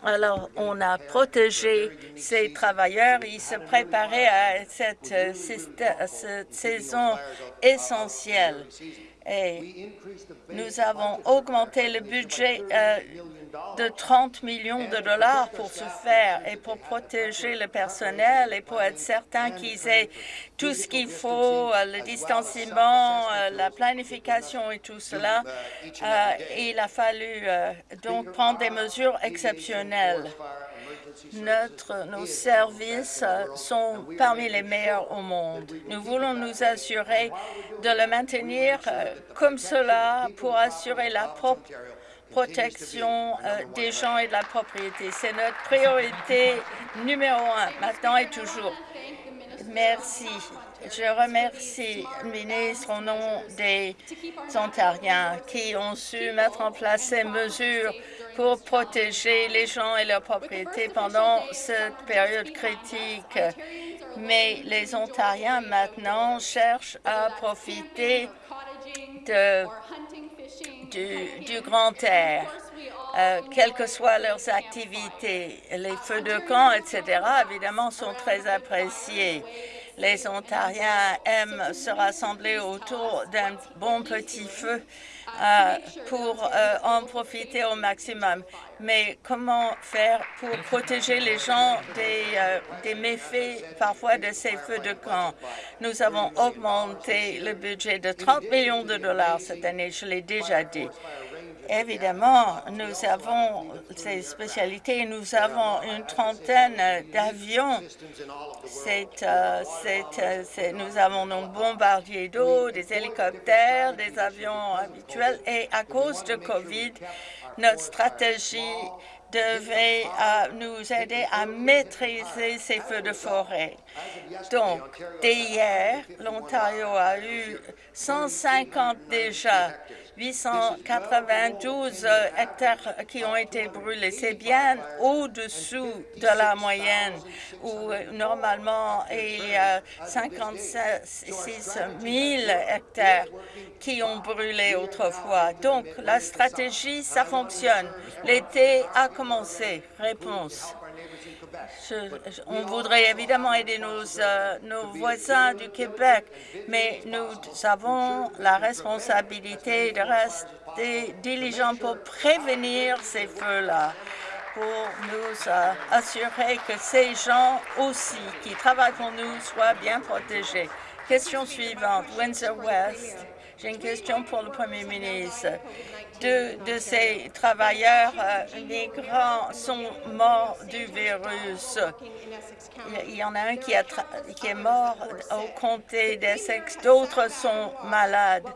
Alors, on a protégé ces travailleurs. Ils se préparaient à cette, euh, cette saison essentielle. Et nous avons augmenté le budget euh, de 30 millions de dollars pour ce faire et pour protéger le personnel et pour être certain qu'ils aient tout ce qu'il faut, euh, le distanciement, euh, la planification et tout cela. il a fallu donc prendre des mesures exceptionnelles. Nos services sont parmi les meilleurs au monde. Nous voulons nous assurer de le maintenir euh, comme cela pour assurer la protection euh, des gens et de la propriété. C'est notre priorité numéro un, maintenant et toujours. Merci. Je remercie le ministre au nom des Ontariens qui ont su mettre en place ces mesures pour protéger les gens et leurs propriétés pendant cette période critique. Mais les Ontariens maintenant cherchent à profiter de, du, du grand air. euh, quelles que soient leurs activités. Les feux de camp, etc., évidemment, sont très appréciés. Les Ontariens aiment se rassembler autour d'un bon petit feu euh, pour euh, en profiter au maximum. Mais comment faire pour protéger les gens des, euh, des méfaits parfois de ces feux de camp? Nous avons augmenté le budget de 30 millions de dollars cette année, je l'ai déjà dit. Évidemment, nous avons ces spécialités. Nous avons une trentaine d'avions. Euh, euh, nous avons nos bombardiers d'eau, des hélicoptères, des avions habituels. Et à cause de COVID, notre stratégie devait euh, nous aider à maîtriser ces feux de forêt. Donc, dès hier, l'Ontario a eu 150 déjà 892 euh, hectares qui ont été brûlés. C'est bien au-dessous de la moyenne où euh, normalement il y a 56 000 hectares qui ont brûlé autrefois. Donc la stratégie, ça fonctionne. L'été a commencé. Réponse on voudrait évidemment aider nos, euh, nos voisins du Québec, mais nous avons la responsabilité de rester diligents pour prévenir ces feux-là pour nous euh, assurer que ces gens aussi qui travaillent pour nous soient bien protégés. Question suivante, Windsor West. J'ai une question pour le Premier ministre deux de ces travailleurs euh, migrants sont morts du virus. Il y en a un qui, qui est mort au comté d'Essex, d'autres sont malades.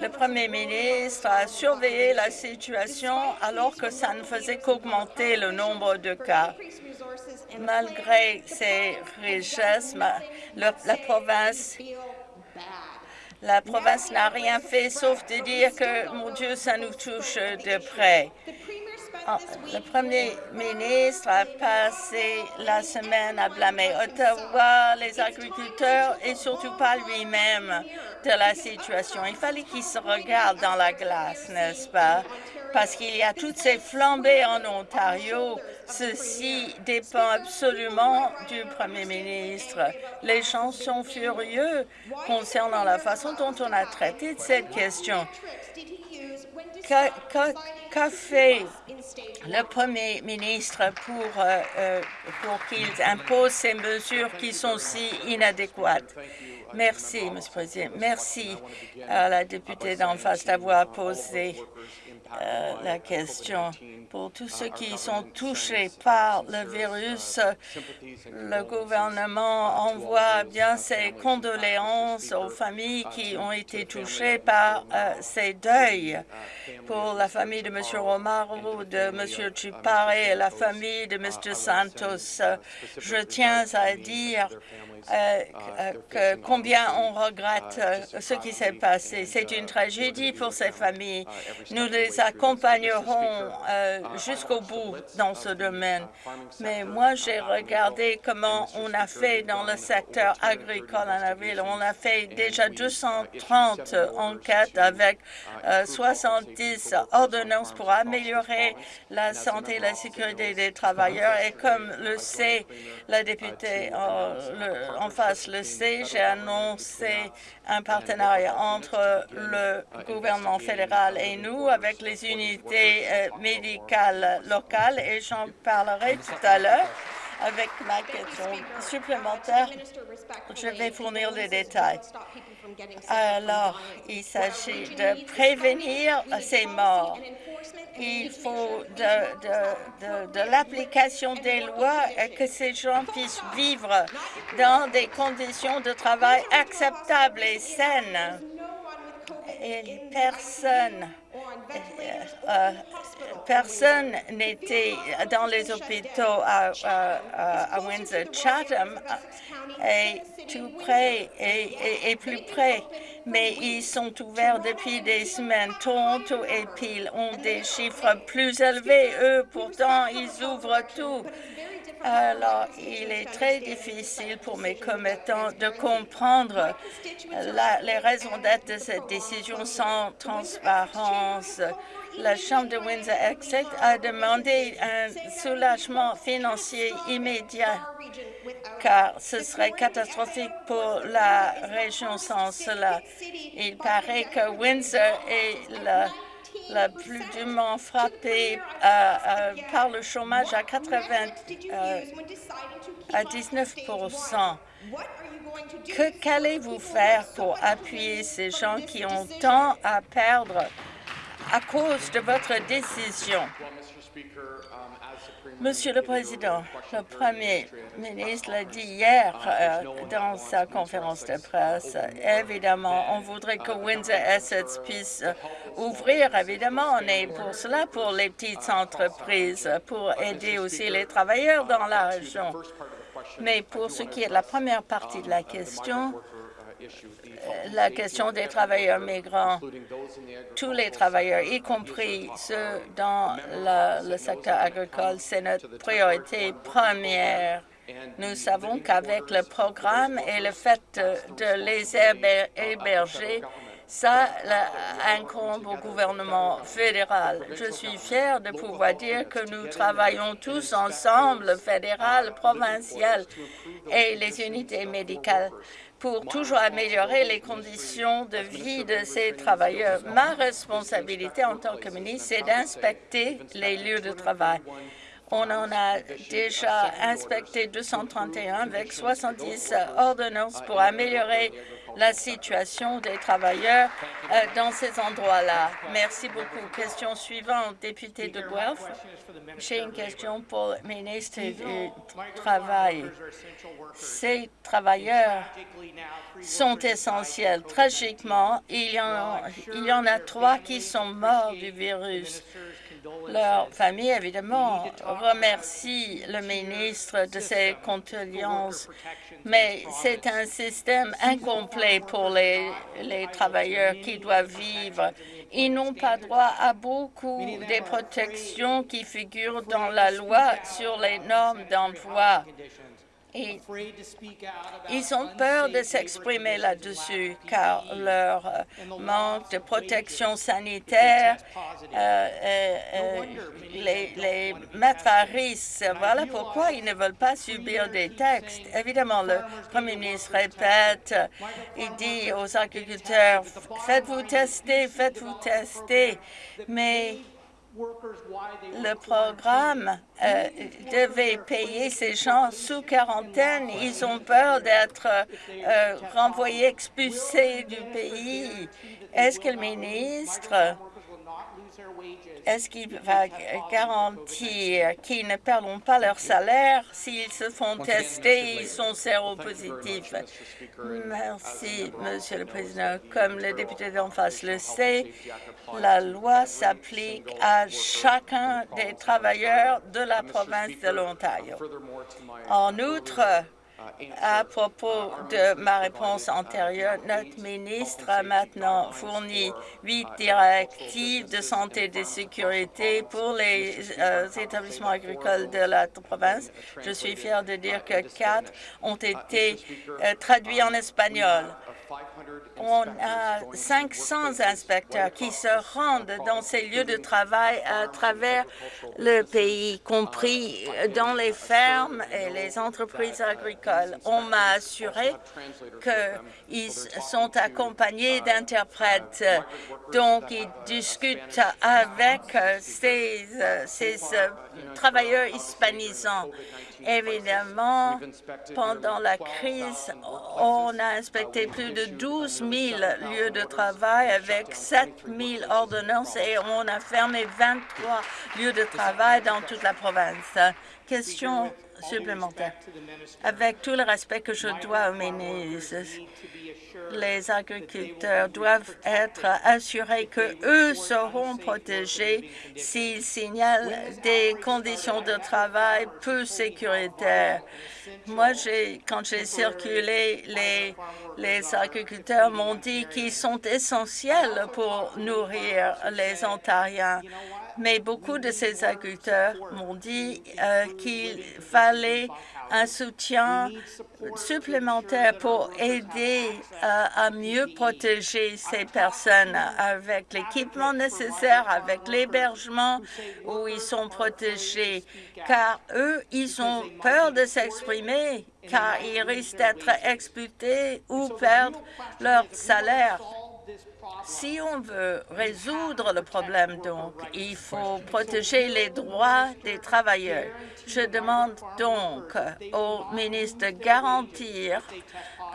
Le premier ministre a surveillé la situation alors que ça ne faisait qu'augmenter le nombre de cas. Malgré ces richesses, la province la province n'a rien fait sauf de dire que, mon Dieu, ça nous touche de près. Ah, le premier ministre a passé la semaine à blâmer Ottawa, les agriculteurs et surtout pas lui-même de la situation. Il fallait qu'il se regarde dans la glace, n'est-ce pas? Parce qu'il y a toutes ces flambées en Ontario Ceci dépend absolument du Premier ministre. Les gens sont furieux concernant la façon dont on a traité cette question. Qu'a fait le Premier ministre pour, euh, euh, pour qu'il impose ces mesures qui sont si inadéquates? Merci, M. le Président. Merci à la députée d'en face d'avoir posé euh, la question. Pour tous ceux qui sont touchés par le virus, le gouvernement envoie bien ses condoléances aux familles qui ont été touchées par euh, ces deuils. Pour la famille de M. Romaro, de M. Chupare et la famille de M. Santos, je tiens à dire euh, combien on regrette ce qui s'est passé. C'est une tragédie pour ces familles. Nous les accompagnerons euh, jusqu'au bout dans ce domaine. Mais moi, j'ai regardé comment on a fait dans le secteur agricole en la ville. On a fait déjà 230 enquêtes avec 70 euh, ordonnances pour améliorer la santé et la sécurité des travailleurs. Et comme le sait la députée en face le sait, j'ai annoncé un partenariat entre le gouvernement fédéral et nous avec les unités euh, médicales locales et j'en parlerai tout à l'heure avec ma question supplémentaire. Je vais fournir les détails. Alors, il s'agit de prévenir ces morts. Il faut de, de l'application des lois et que ces gens puissent vivre dans des conditions de travail acceptables et saines. Et personne euh, personne n'était dans les hôpitaux à, Windsor. Chatham est tout près et, plus près, mais ils sont ouverts depuis des semaines. Toronto et Peel ont des chiffres plus élevés. Eux, pourtant, ils ouvrent tout. Alors, il est très difficile pour mes commettants de comprendre les raisons d'être de cette décision sans transparence. la Chambre de Windsor-Essex a demandé un soulagement financier immédiat car ce serait catastrophique pour la région sans cela. Il paraît que Windsor est la, plus durement frappée euh, euh, par le chômage à 80 euh, à 19 que qu'allez-vous faire pour appuyer ces gens qui ont tant à perdre à cause de votre décision? Monsieur le Président, le Premier ministre l'a dit hier euh, dans sa conférence de presse. Évidemment, on voudrait que Windsor-Essex puisse ouvrir. Évidemment, on est pour cela, pour les petites entreprises, pour aider aussi les travailleurs dans la région. Mais pour ce qui est de la première partie de la question, la question des travailleurs migrants, tous les travailleurs, y compris ceux dans le secteur agricole, c'est notre priorité première. Nous savons qu'avec le programme et le fait de les héberger, ça incombe au gouvernement fédéral. Je suis fière de pouvoir dire que nous travaillons tous ensemble, fédéral, provincial et les unités médicales, pour toujours améliorer les conditions de vie de ces travailleurs. Ma responsabilité en tant que ministre, c'est d'inspecter les lieux de travail. On en a déjà inspecté 231 avec 70 ordonnances pour améliorer la situation des travailleurs euh, dans ces endroits-là. Merci beaucoup. Question suivante, député de Guelph. J'ai une question pour le ministre du Travail. Ces travailleurs sont essentiels. Tragiquement, il y en, il y en a trois qui sont morts du virus. Leur famille, évidemment, remercie le ministre de ses condoléances, mais c'est un système incomplet pour les, les travailleurs qui doivent vivre. Ils n'ont pas droit à beaucoup des protections qui figurent dans la loi sur les normes d'emploi ils ont peur de s'exprimer là-dessus car leur euh, manque de protection sanitaire euh, euh, les, les mettre à risque. Voilà pourquoi ils ne veulent pas subir des textes. Évidemment, le Premier ministre répète, il dit aux agriculteurs, faites-vous tester, faites-vous tester, mais le programme euh, devait payer ces gens sous quarantaine. Ils ont peur d'être euh, renvoyés, expulsés du pays. Est-ce que le ministre est-ce qu'il va garantir qu'ils ne perdront pas leur salaire? S'ils se font tester et ils sont séropositifs? Merci, Monsieur le Président. Comme le député d'en face le sait, la loi s'applique à chacun des travailleurs de la province de l'Ontario. En outre, à propos de ma réponse antérieure, notre ministre a maintenant fourni huit directives de santé et de sécurité pour les euh, établissements agricoles de la province. Je suis fière de dire que quatre ont été euh, traduits en espagnol on a 500 inspecteurs qui se rendent dans ces lieux de travail à travers le pays, compris dans les fermes et les entreprises agricoles. On m'a assuré qu'ils sont accompagnés d'interprètes, donc ils discutent avec ces, ces travailleurs hispanisants. Évidemment, pendant la crise, on a inspecté plus de 12 000 lieux de travail avec 7 000 ordonnances et on a fermé 23 lieux de travail dans toute la province. Question supplémentaire. Avec tout le respect que je dois aux ministres, les agriculteurs doivent être assurés que eux seront protégés s'ils signalent des conditions de travail peu sécuritaires. Moi, quand j'ai circulé, les, les agriculteurs m'ont dit qu'ils sont essentiels pour nourrir les Ontariens. Mais beaucoup de ces agriculteurs m'ont dit euh, qu'il fallait un soutien supplémentaire pour aider euh, à mieux protéger ces personnes avec l'équipement nécessaire, avec l'hébergement où ils sont protégés, car eux, ils ont peur de s'exprimer, car ils risquent d'être exploités ou perdre leur salaire. Si on veut résoudre le problème, donc, il faut protéger les droits des travailleurs. Je demande donc au ministre de garantir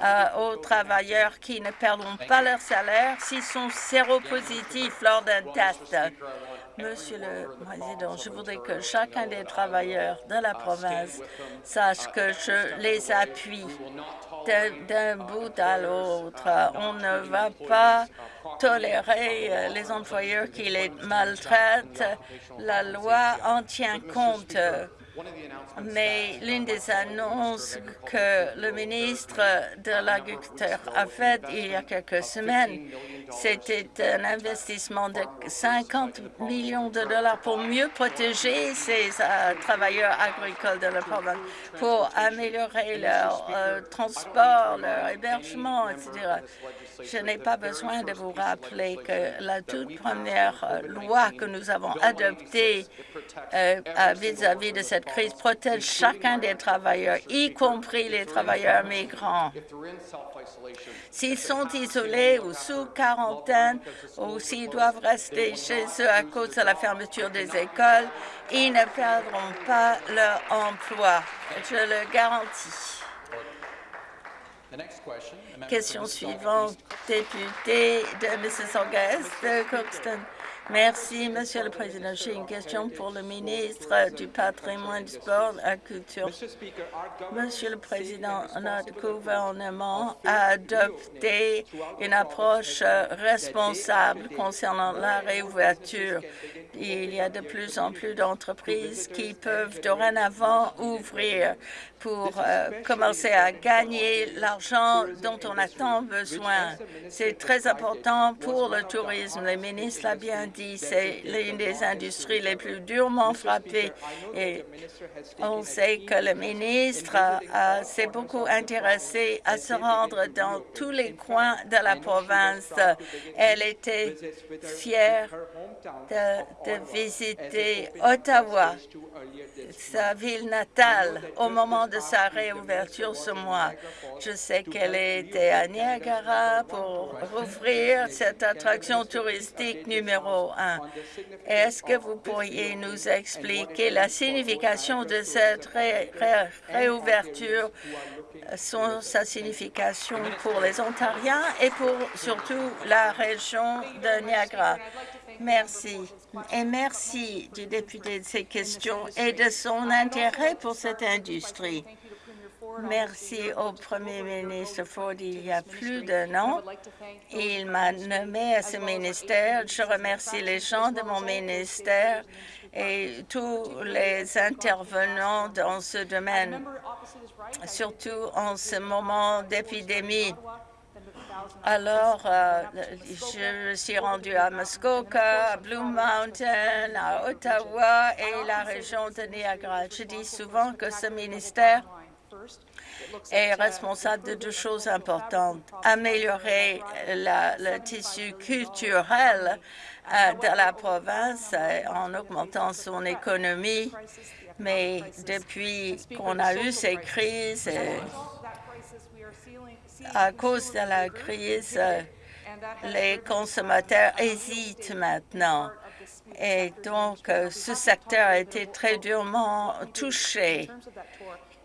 euh, aux travailleurs qui ne perdront pas leur salaire s'ils sont séropositifs lors d'un test. Monsieur le Président, je voudrais que chacun des travailleurs de la province sache que je les appuie d'un bout à l'autre. On ne va pas tolérer euh, les employeurs qui les maltraitent. La loi en tient compte mais l'une des annonces que le ministre de l'Agriculture a faites il y a quelques semaines, c'était un investissement de 50 millions de dollars pour mieux protéger ces euh, travailleurs agricoles de la province, pour améliorer leur euh, transport, leur hébergement, etc. Je n'ai pas besoin de vous rappeler que la toute première euh, loi que nous avons adoptée vis-à-vis -vis de cette crise protège chacun des travailleurs, y compris les travailleurs migrants. S'ils sont isolés ou sous quarantaine ou s'ils doivent rester chez eux à cause de la fermeture des écoles, ils ne perdront pas leur emploi. Je le garantis. Question suivante, député de Mississauga de Coxton. Merci, Monsieur le Président. J'ai une question pour le ministre du Patrimoine, du Sport et de la Culture. Monsieur le Président, notre gouvernement a adopté une approche responsable concernant la réouverture. Il y a de plus en plus d'entreprises qui peuvent dorénavant ouvrir pour euh, commencer à gagner l'argent dont on a tant besoin. C'est très important pour le tourisme. Le ministre l'a bien dit, c'est l'une des industries les plus durement frappées. Et on sait que le ministre s'est beaucoup intéressé à se rendre dans tous les coins de la province. Elle était fière de, de visiter Ottawa, sa ville natale, au moment de sa réouverture ce mois. Je sais qu'elle était à Niagara pour rouvrir cette attraction touristique numéro un. Est-ce que vous pourriez nous expliquer la signification de cette réouverture, son, sa signification pour les Ontariens et pour surtout la région de Niagara? Merci. Et merci du député de ces questions et de son intérêt pour cette industrie. Merci au Premier ministre Ford il y a plus d'un an. Il m'a nommé à ce ministère. Je remercie les gens de mon ministère et tous les intervenants dans ce domaine, surtout en ce moment d'épidémie. Alors, euh, je suis rendue à Muskoka, à Blue Mountain, à Ottawa et la région de Niagara. Je dis souvent que ce ministère est responsable de deux choses importantes. Améliorer le tissu culturel euh, de la province euh, en augmentant son économie, mais depuis qu'on a eu ces crises, à cause de la crise, les consommateurs hésitent maintenant. Et donc, ce secteur a été très durement touché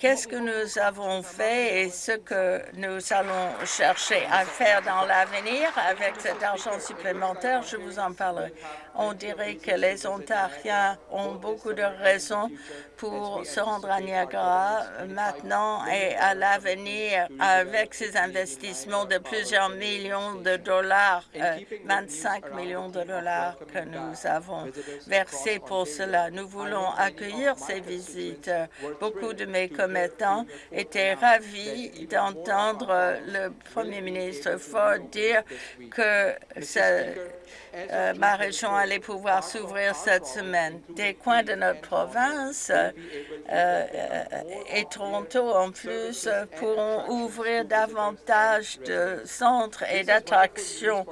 qu'est-ce que nous avons fait et ce que nous allons chercher à faire dans l'avenir avec cet argent supplémentaire, je vous en parlerai. On dirait que les Ontariens ont beaucoup de raisons pour se rendre à Niagara maintenant et à l'avenir avec ces investissements de plusieurs millions de dollars, 25 euh, millions de dollars que nous avons avons versé pour cela. Nous voulons accueillir ces visites. Beaucoup de mes étaient ravis d'entendre le premier ministre Ford dire que euh, ma région allait pouvoir s'ouvrir cette semaine. Des coins de notre province euh, euh, et Toronto en plus pourront ouvrir davantage de centres et d'attractions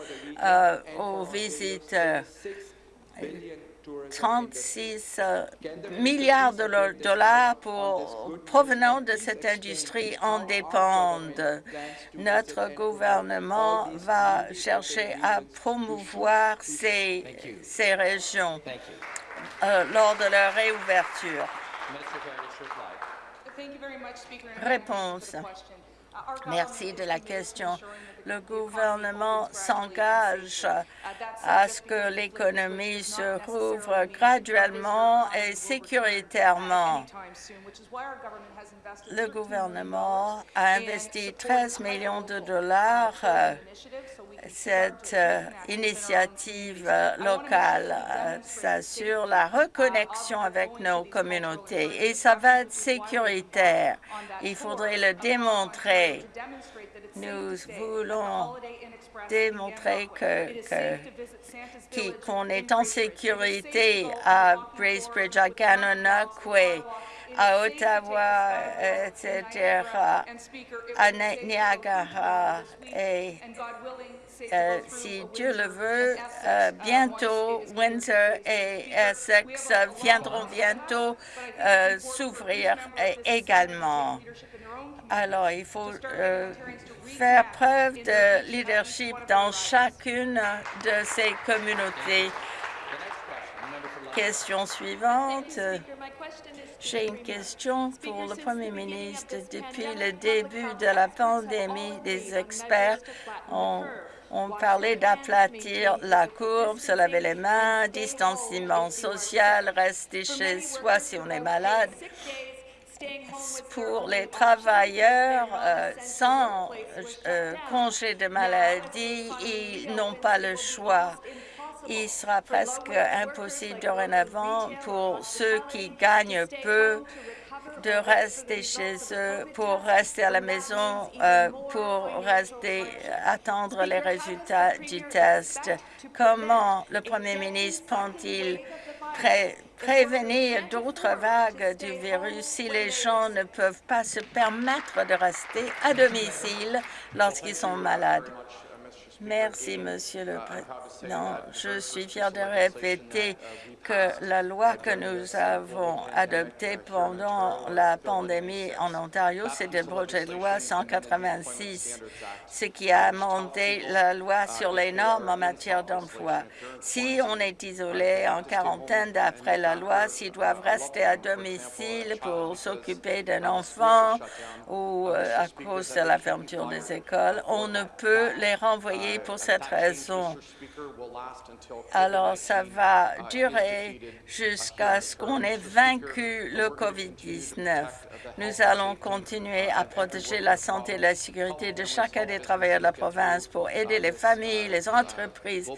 aux visiteurs. 36 euh, milliards de dollars pour, provenant de cette industrie en dépendent. Notre gouvernement va chercher à promouvoir ces, ces régions euh, lors de leur réouverture. Réponse. Merci de la question le gouvernement s'engage à ce que l'économie se rouvre graduellement et sécuritairement. Le gouvernement a investi 13 millions de dollars cette euh, initiative euh, locale s'assure la reconnexion avec nos communautés et ça va être sécuritaire. Il faudrait le démontrer. Nous voulons démontrer qu'on est en sécurité à Bracebridge, à Gananoque, à Ottawa, etc., à Niagara. Et euh, si Dieu le veut, euh, bientôt Windsor et Essex viendront bientôt euh, s'ouvrir également. Alors, il faut faire preuve de leadership dans chacune de ces communautés. Question suivante. J'ai une question pour le Premier ministre. Depuis le début de la pandémie, des experts ont on parlait d'aplatir la courbe, se laver les mains, distanciement social, rester chez soi si on est malade. Pour les travailleurs euh, sans euh, congé de maladie, ils n'ont pas le choix. Il sera presque impossible dorénavant pour ceux qui gagnent peu de rester chez eux, pour rester à la maison, euh, pour rester attendre les résultats du test. Comment le Premier ministre pense-t-il prévenir d'autres vagues du virus si les gens ne peuvent pas se permettre de rester à domicile lorsqu'ils sont malades? Merci, Monsieur le Président. Je suis fier de répéter que la loi que nous avons adoptée pendant la pandémie en Ontario, c'est le projet de loi 186, ce qui a amendé la loi sur les normes en matière d'emploi. Si on est isolé en quarantaine d'après la loi, s'ils doivent rester à domicile pour s'occuper d'un enfant ou euh, à cause de la fermeture des écoles, on ne peut les renvoyer pour cette raison. Alors, ça va durer jusqu'à ce qu'on ait vaincu le COVID-19. Nous allons continuer à protéger la santé et la sécurité de chacun des travailleurs de la province pour aider les familles, les entreprises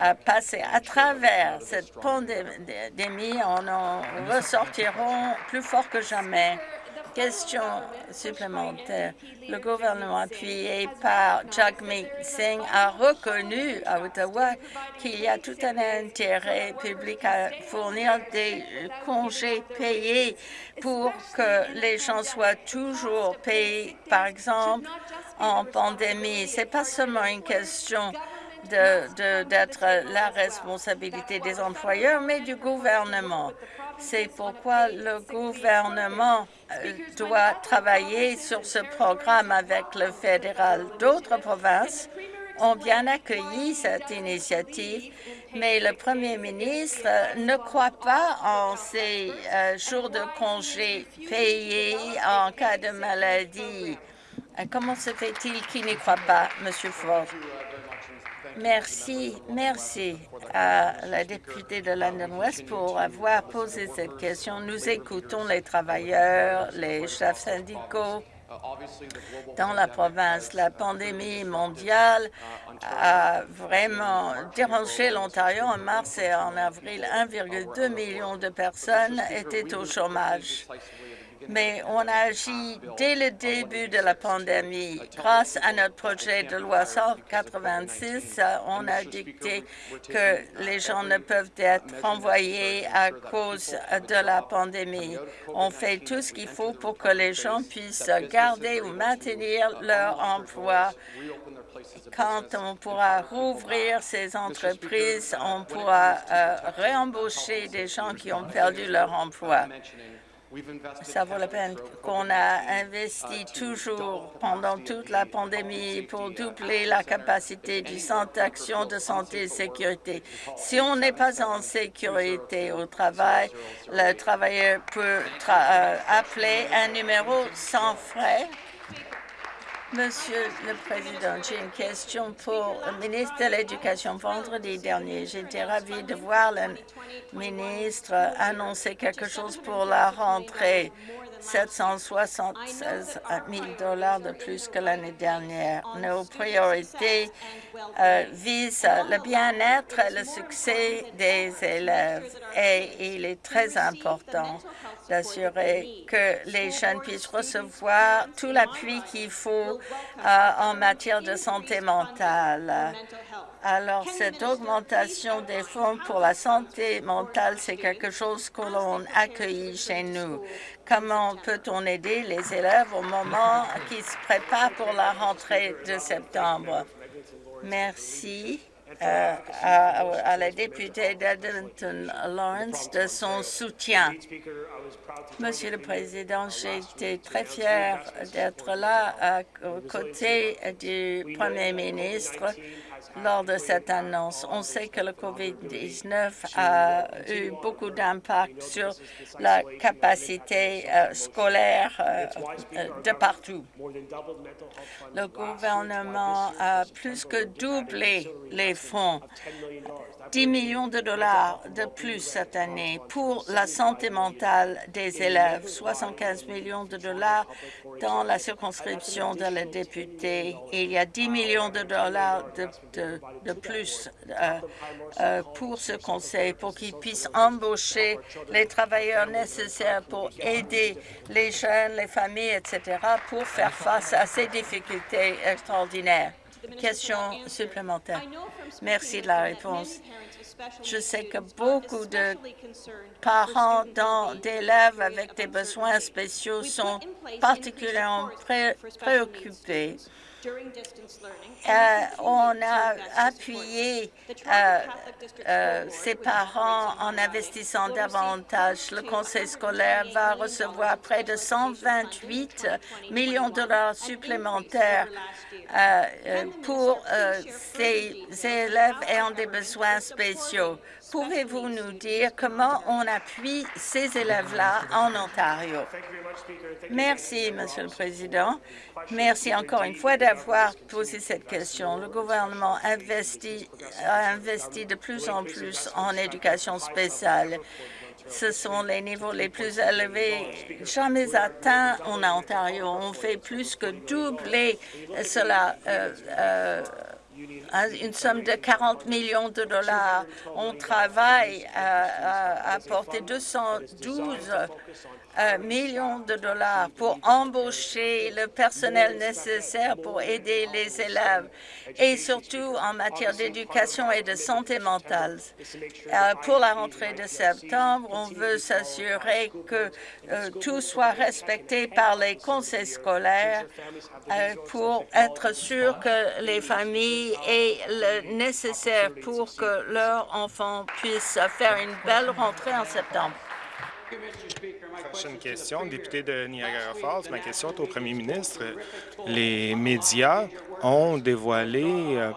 à passer à travers cette pandémie. On en ressortiront plus fort que jamais. Question supplémentaire. Le gouvernement appuyé par Jagmeet Singh a reconnu à Ottawa qu'il y a tout un intérêt public à fournir des congés payés pour que les gens soient toujours payés, par exemple, en pandémie. Ce n'est pas seulement une question d'être la responsabilité des employeurs, mais du gouvernement. C'est pourquoi le gouvernement euh, doit travailler sur ce programme avec le fédéral. D'autres provinces ont bien accueilli cette initiative, mais le premier ministre ne croit pas en ces euh, jours de congé payés en cas de maladie. Euh, comment se fait-il qu'il n'y croit pas, Monsieur Ford? Merci, merci à la députée de London West pour avoir posé cette question. Nous écoutons les travailleurs, les chefs syndicaux dans la province. La pandémie mondiale a vraiment dérangé l'Ontario. En mars et en avril, 1,2 million de personnes étaient au chômage mais on a agi dès le début de la pandémie. Grâce à notre projet de loi 186, on a dicté que les gens ne peuvent être renvoyés à cause de la pandémie. On fait tout ce qu'il faut pour que les gens puissent garder ou maintenir leur emploi quand on pourra rouvrir ces entreprises, on pourra euh, réembaucher des gens qui ont perdu leur emploi. Ça vaut la peine qu'on a investi toujours pendant toute la pandémie pour doubler la capacité du Centre d'action de santé et sécurité. Si on n'est pas en sécurité au travail, le travailleur peut euh, appeler un numéro sans frais Monsieur le Président, j'ai une question pour le ministre de l'Éducation. Vendredi dernier, j'étais ravie de voir le ministre annoncer quelque chose pour la rentrée 776 000 dollars de plus que l'année dernière. Nos priorités euh, visent le bien-être et le succès des élèves et il est très important d'assurer que les jeunes puissent recevoir tout l'appui qu'il faut euh, en matière de santé mentale. Alors, cette augmentation des fonds pour la santé mentale, c'est quelque chose que l'on accueille chez nous. Comment peut-on aider les élèves au moment qui se préparent pour la rentrée de septembre? Merci. Euh, à, la députée d'Edmonton Lawrence de son soutien. Monsieur le Président, j'ai été très fière d'être là aux côtés du Premier ministre lors de cette annonce. On sait que le COVID-19 a eu beaucoup d'impact sur la capacité euh, scolaire euh, euh, de partout. Le gouvernement a plus que doublé les fonds 10 millions de dollars de plus cette année pour la santé mentale des élèves, 75 millions de dollars dans la circonscription de la députée. Il y a 10 millions de dollars de, de, plus euh, euh, pour ce conseil, pour qu'il puisse embaucher les travailleurs nécessaires pour aider les jeunes, les familles, etc., pour faire face à ces difficultés extraordinaires. Question supplémentaire. Merci de la réponse. Je sais que beaucoup de parents d'élèves avec des besoins spéciaux sont particulièrement préoccupés euh, on a appuyé euh, euh, ces parents en investissant davantage. Le conseil scolaire va recevoir près de 128 millions de dollars supplémentaires pour ces élèves ayant des besoins spéciaux? Pouvez-vous nous dire comment on appuie ces élèves-là en Ontario? Merci, Monsieur le Président. Merci encore une fois d'avoir posé cette question. Le gouvernement investit, a investi de plus en plus en éducation spéciale. Ce sont les niveaux les plus élevés jamais atteints en Ontario. On fait plus que doubler cela euh, euh, une somme de 40 millions de dollars. On travaille à, apporter 212 euh, millions de dollars pour embaucher le personnel nécessaire pour aider les élèves et surtout en matière d'éducation et de santé mentale. Euh, pour la rentrée de septembre, on veut s'assurer que euh, tout soit respecté par les conseils scolaires pour être sûr que les familles aient le nécessaire pour que leurs enfants puissent faire une belle rentrée en septembre. Prochaine question, député de Niagara Falls. Ma question est au premier ministre. Les médias ont dévoilé euh,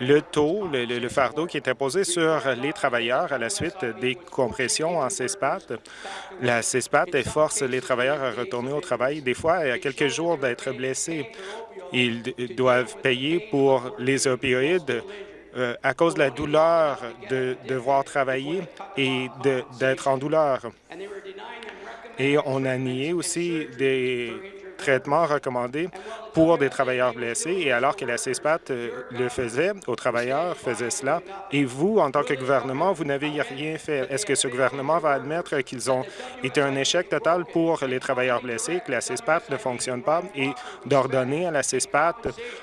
le taux, le, fardeau qui est imposé sur les travailleurs à la suite des compressions en CESPAT. La CESPAT force les travailleurs à retourner au travail, des fois à quelques jours d'être blessés. Ils doivent payer pour les opioïdes euh, à cause de la douleur de devoir travailler et d'être en douleur. Et on a nié aussi des traitement recommandé pour des travailleurs blessés et alors que la CESPAT euh, le faisait, aux travailleurs faisait cela, et vous, en tant que gouvernement, vous n'avez rien fait. Est-ce que ce gouvernement va admettre qu'ils ont été un échec total pour les travailleurs blessés, que la CESPAT ne fonctionne pas et d'ordonner à la CESPAT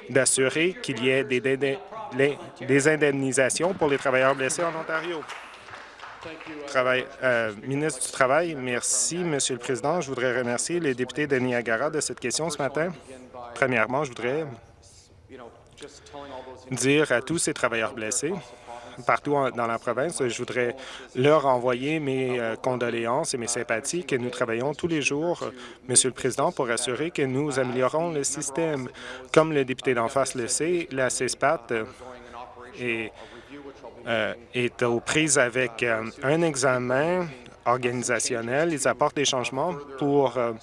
d'assurer qu'il y ait des, des indemnisations pour les travailleurs blessés en Ontario? Euh, ministre du Travail, merci, Monsieur le Président. Je voudrais remercier les députés de Niagara de cette question ce matin. Premièrement, je voudrais dire à tous ces travailleurs blessés partout dans la province, je voudrais leur envoyer mes euh, condoléances et mes sympathies que nous travaillons tous les jours, Monsieur le Président, pour assurer que nous améliorons le système. Comme le député d'en face le sait, la CESPAT est euh, est aux prises avec euh, un examen organisationnel. Ils apportent des changements pour euh,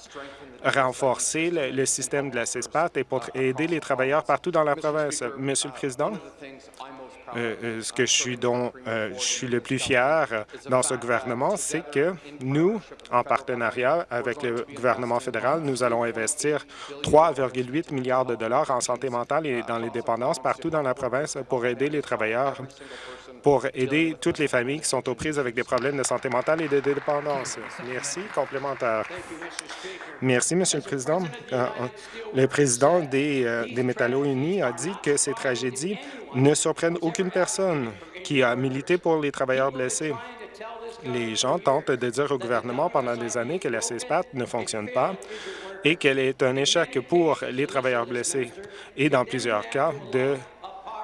renforcer le, système de la CESPAT et pour aider les travailleurs partout dans la province. Monsieur le Président, ce que je suis, dont, je suis le plus fier dans ce gouvernement, c'est que nous, en partenariat avec le gouvernement fédéral, nous allons investir 3,8 milliards de dollars en santé mentale et dans les dépendances partout dans la province pour aider les travailleurs pour aider toutes les familles qui sont aux prises avec des problèmes de santé mentale et de dépendance. Merci. Complémentaire. Merci, Monsieur le Président. Euh, le président des, euh, des Métallos-Unis a dit que ces tragédies ne surprennent aucune personne qui a milité pour les travailleurs blessés. Les gens tentent de dire au gouvernement pendant des années que la CESPAT ne fonctionne pas et qu'elle est un échec pour les travailleurs blessés et, dans plusieurs cas, de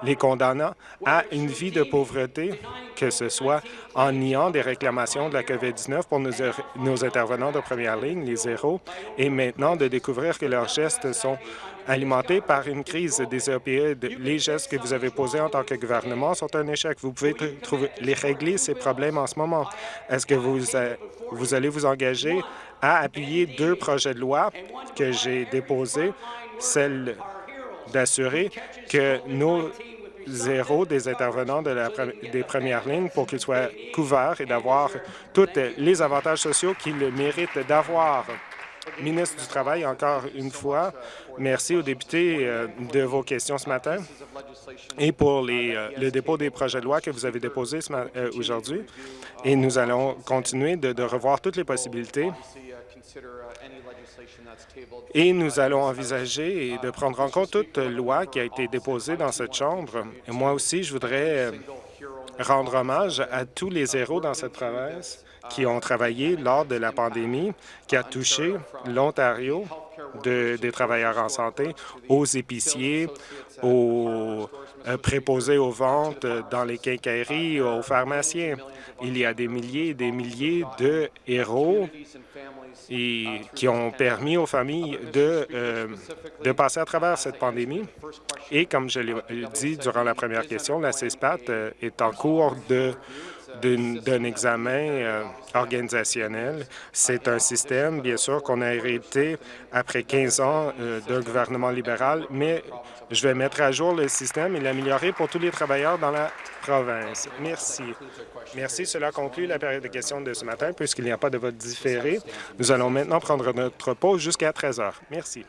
les condamnant à une vie de pauvreté, que ce soit en niant des réclamations de la COVID-19 pour nos, intervenants de première ligne, les zéros, et maintenant de découvrir que leurs gestes sont alimentés par une crise des opioïdes. Les gestes que vous avez posés en tant que gouvernement sont un échec. Vous pouvez les régler, ces problèmes, en ce moment. Est-ce que vous, vous allez vous engager à appuyer deux projets de loi que j'ai déposés, celle d'assurer que nos zéro des intervenants de la, des premières lignes pour qu'ils soient couverts et d'avoir tous les avantages sociaux qu'ils méritent d'avoir. Ministre du Travail, encore une fois, merci aux députés euh, de vos questions ce matin et pour les, euh, le dépôt des projets de loi que vous avez déposés euh, aujourd'hui. Et nous allons continuer de, de revoir toutes les possibilités et nous allons envisager de prendre en compte toute loi qui a été déposée dans cette Chambre. Moi aussi, je voudrais euh, rendre hommage à tous les héros dans cette province qui ont travaillé lors de la pandémie qui a touché l'Ontario des travailleurs en santé, aux épiciers, aux euh, préposés aux ventes dans les quincailleries, aux pharmaciens. Il y a des milliers et des milliers de héros qui ont permis aux familles de, euh, de passer à travers cette pandémie. Et comme je l'ai dit durant la première question, la CESPAT euh, est en cours de d'un examen euh, organisationnel. C'est un système, bien sûr, qu'on a hérité après 15 ans d'un gouvernement libéral, mais je vais mettre à jour le système et l'améliorer pour tous les travailleurs dans la province. Merci. Merci. Cela conclut la période de questions de ce matin. Puisqu'il n'y a pas de vote différé, nous allons maintenant prendre notre pause jusqu'à 13 heures. Merci.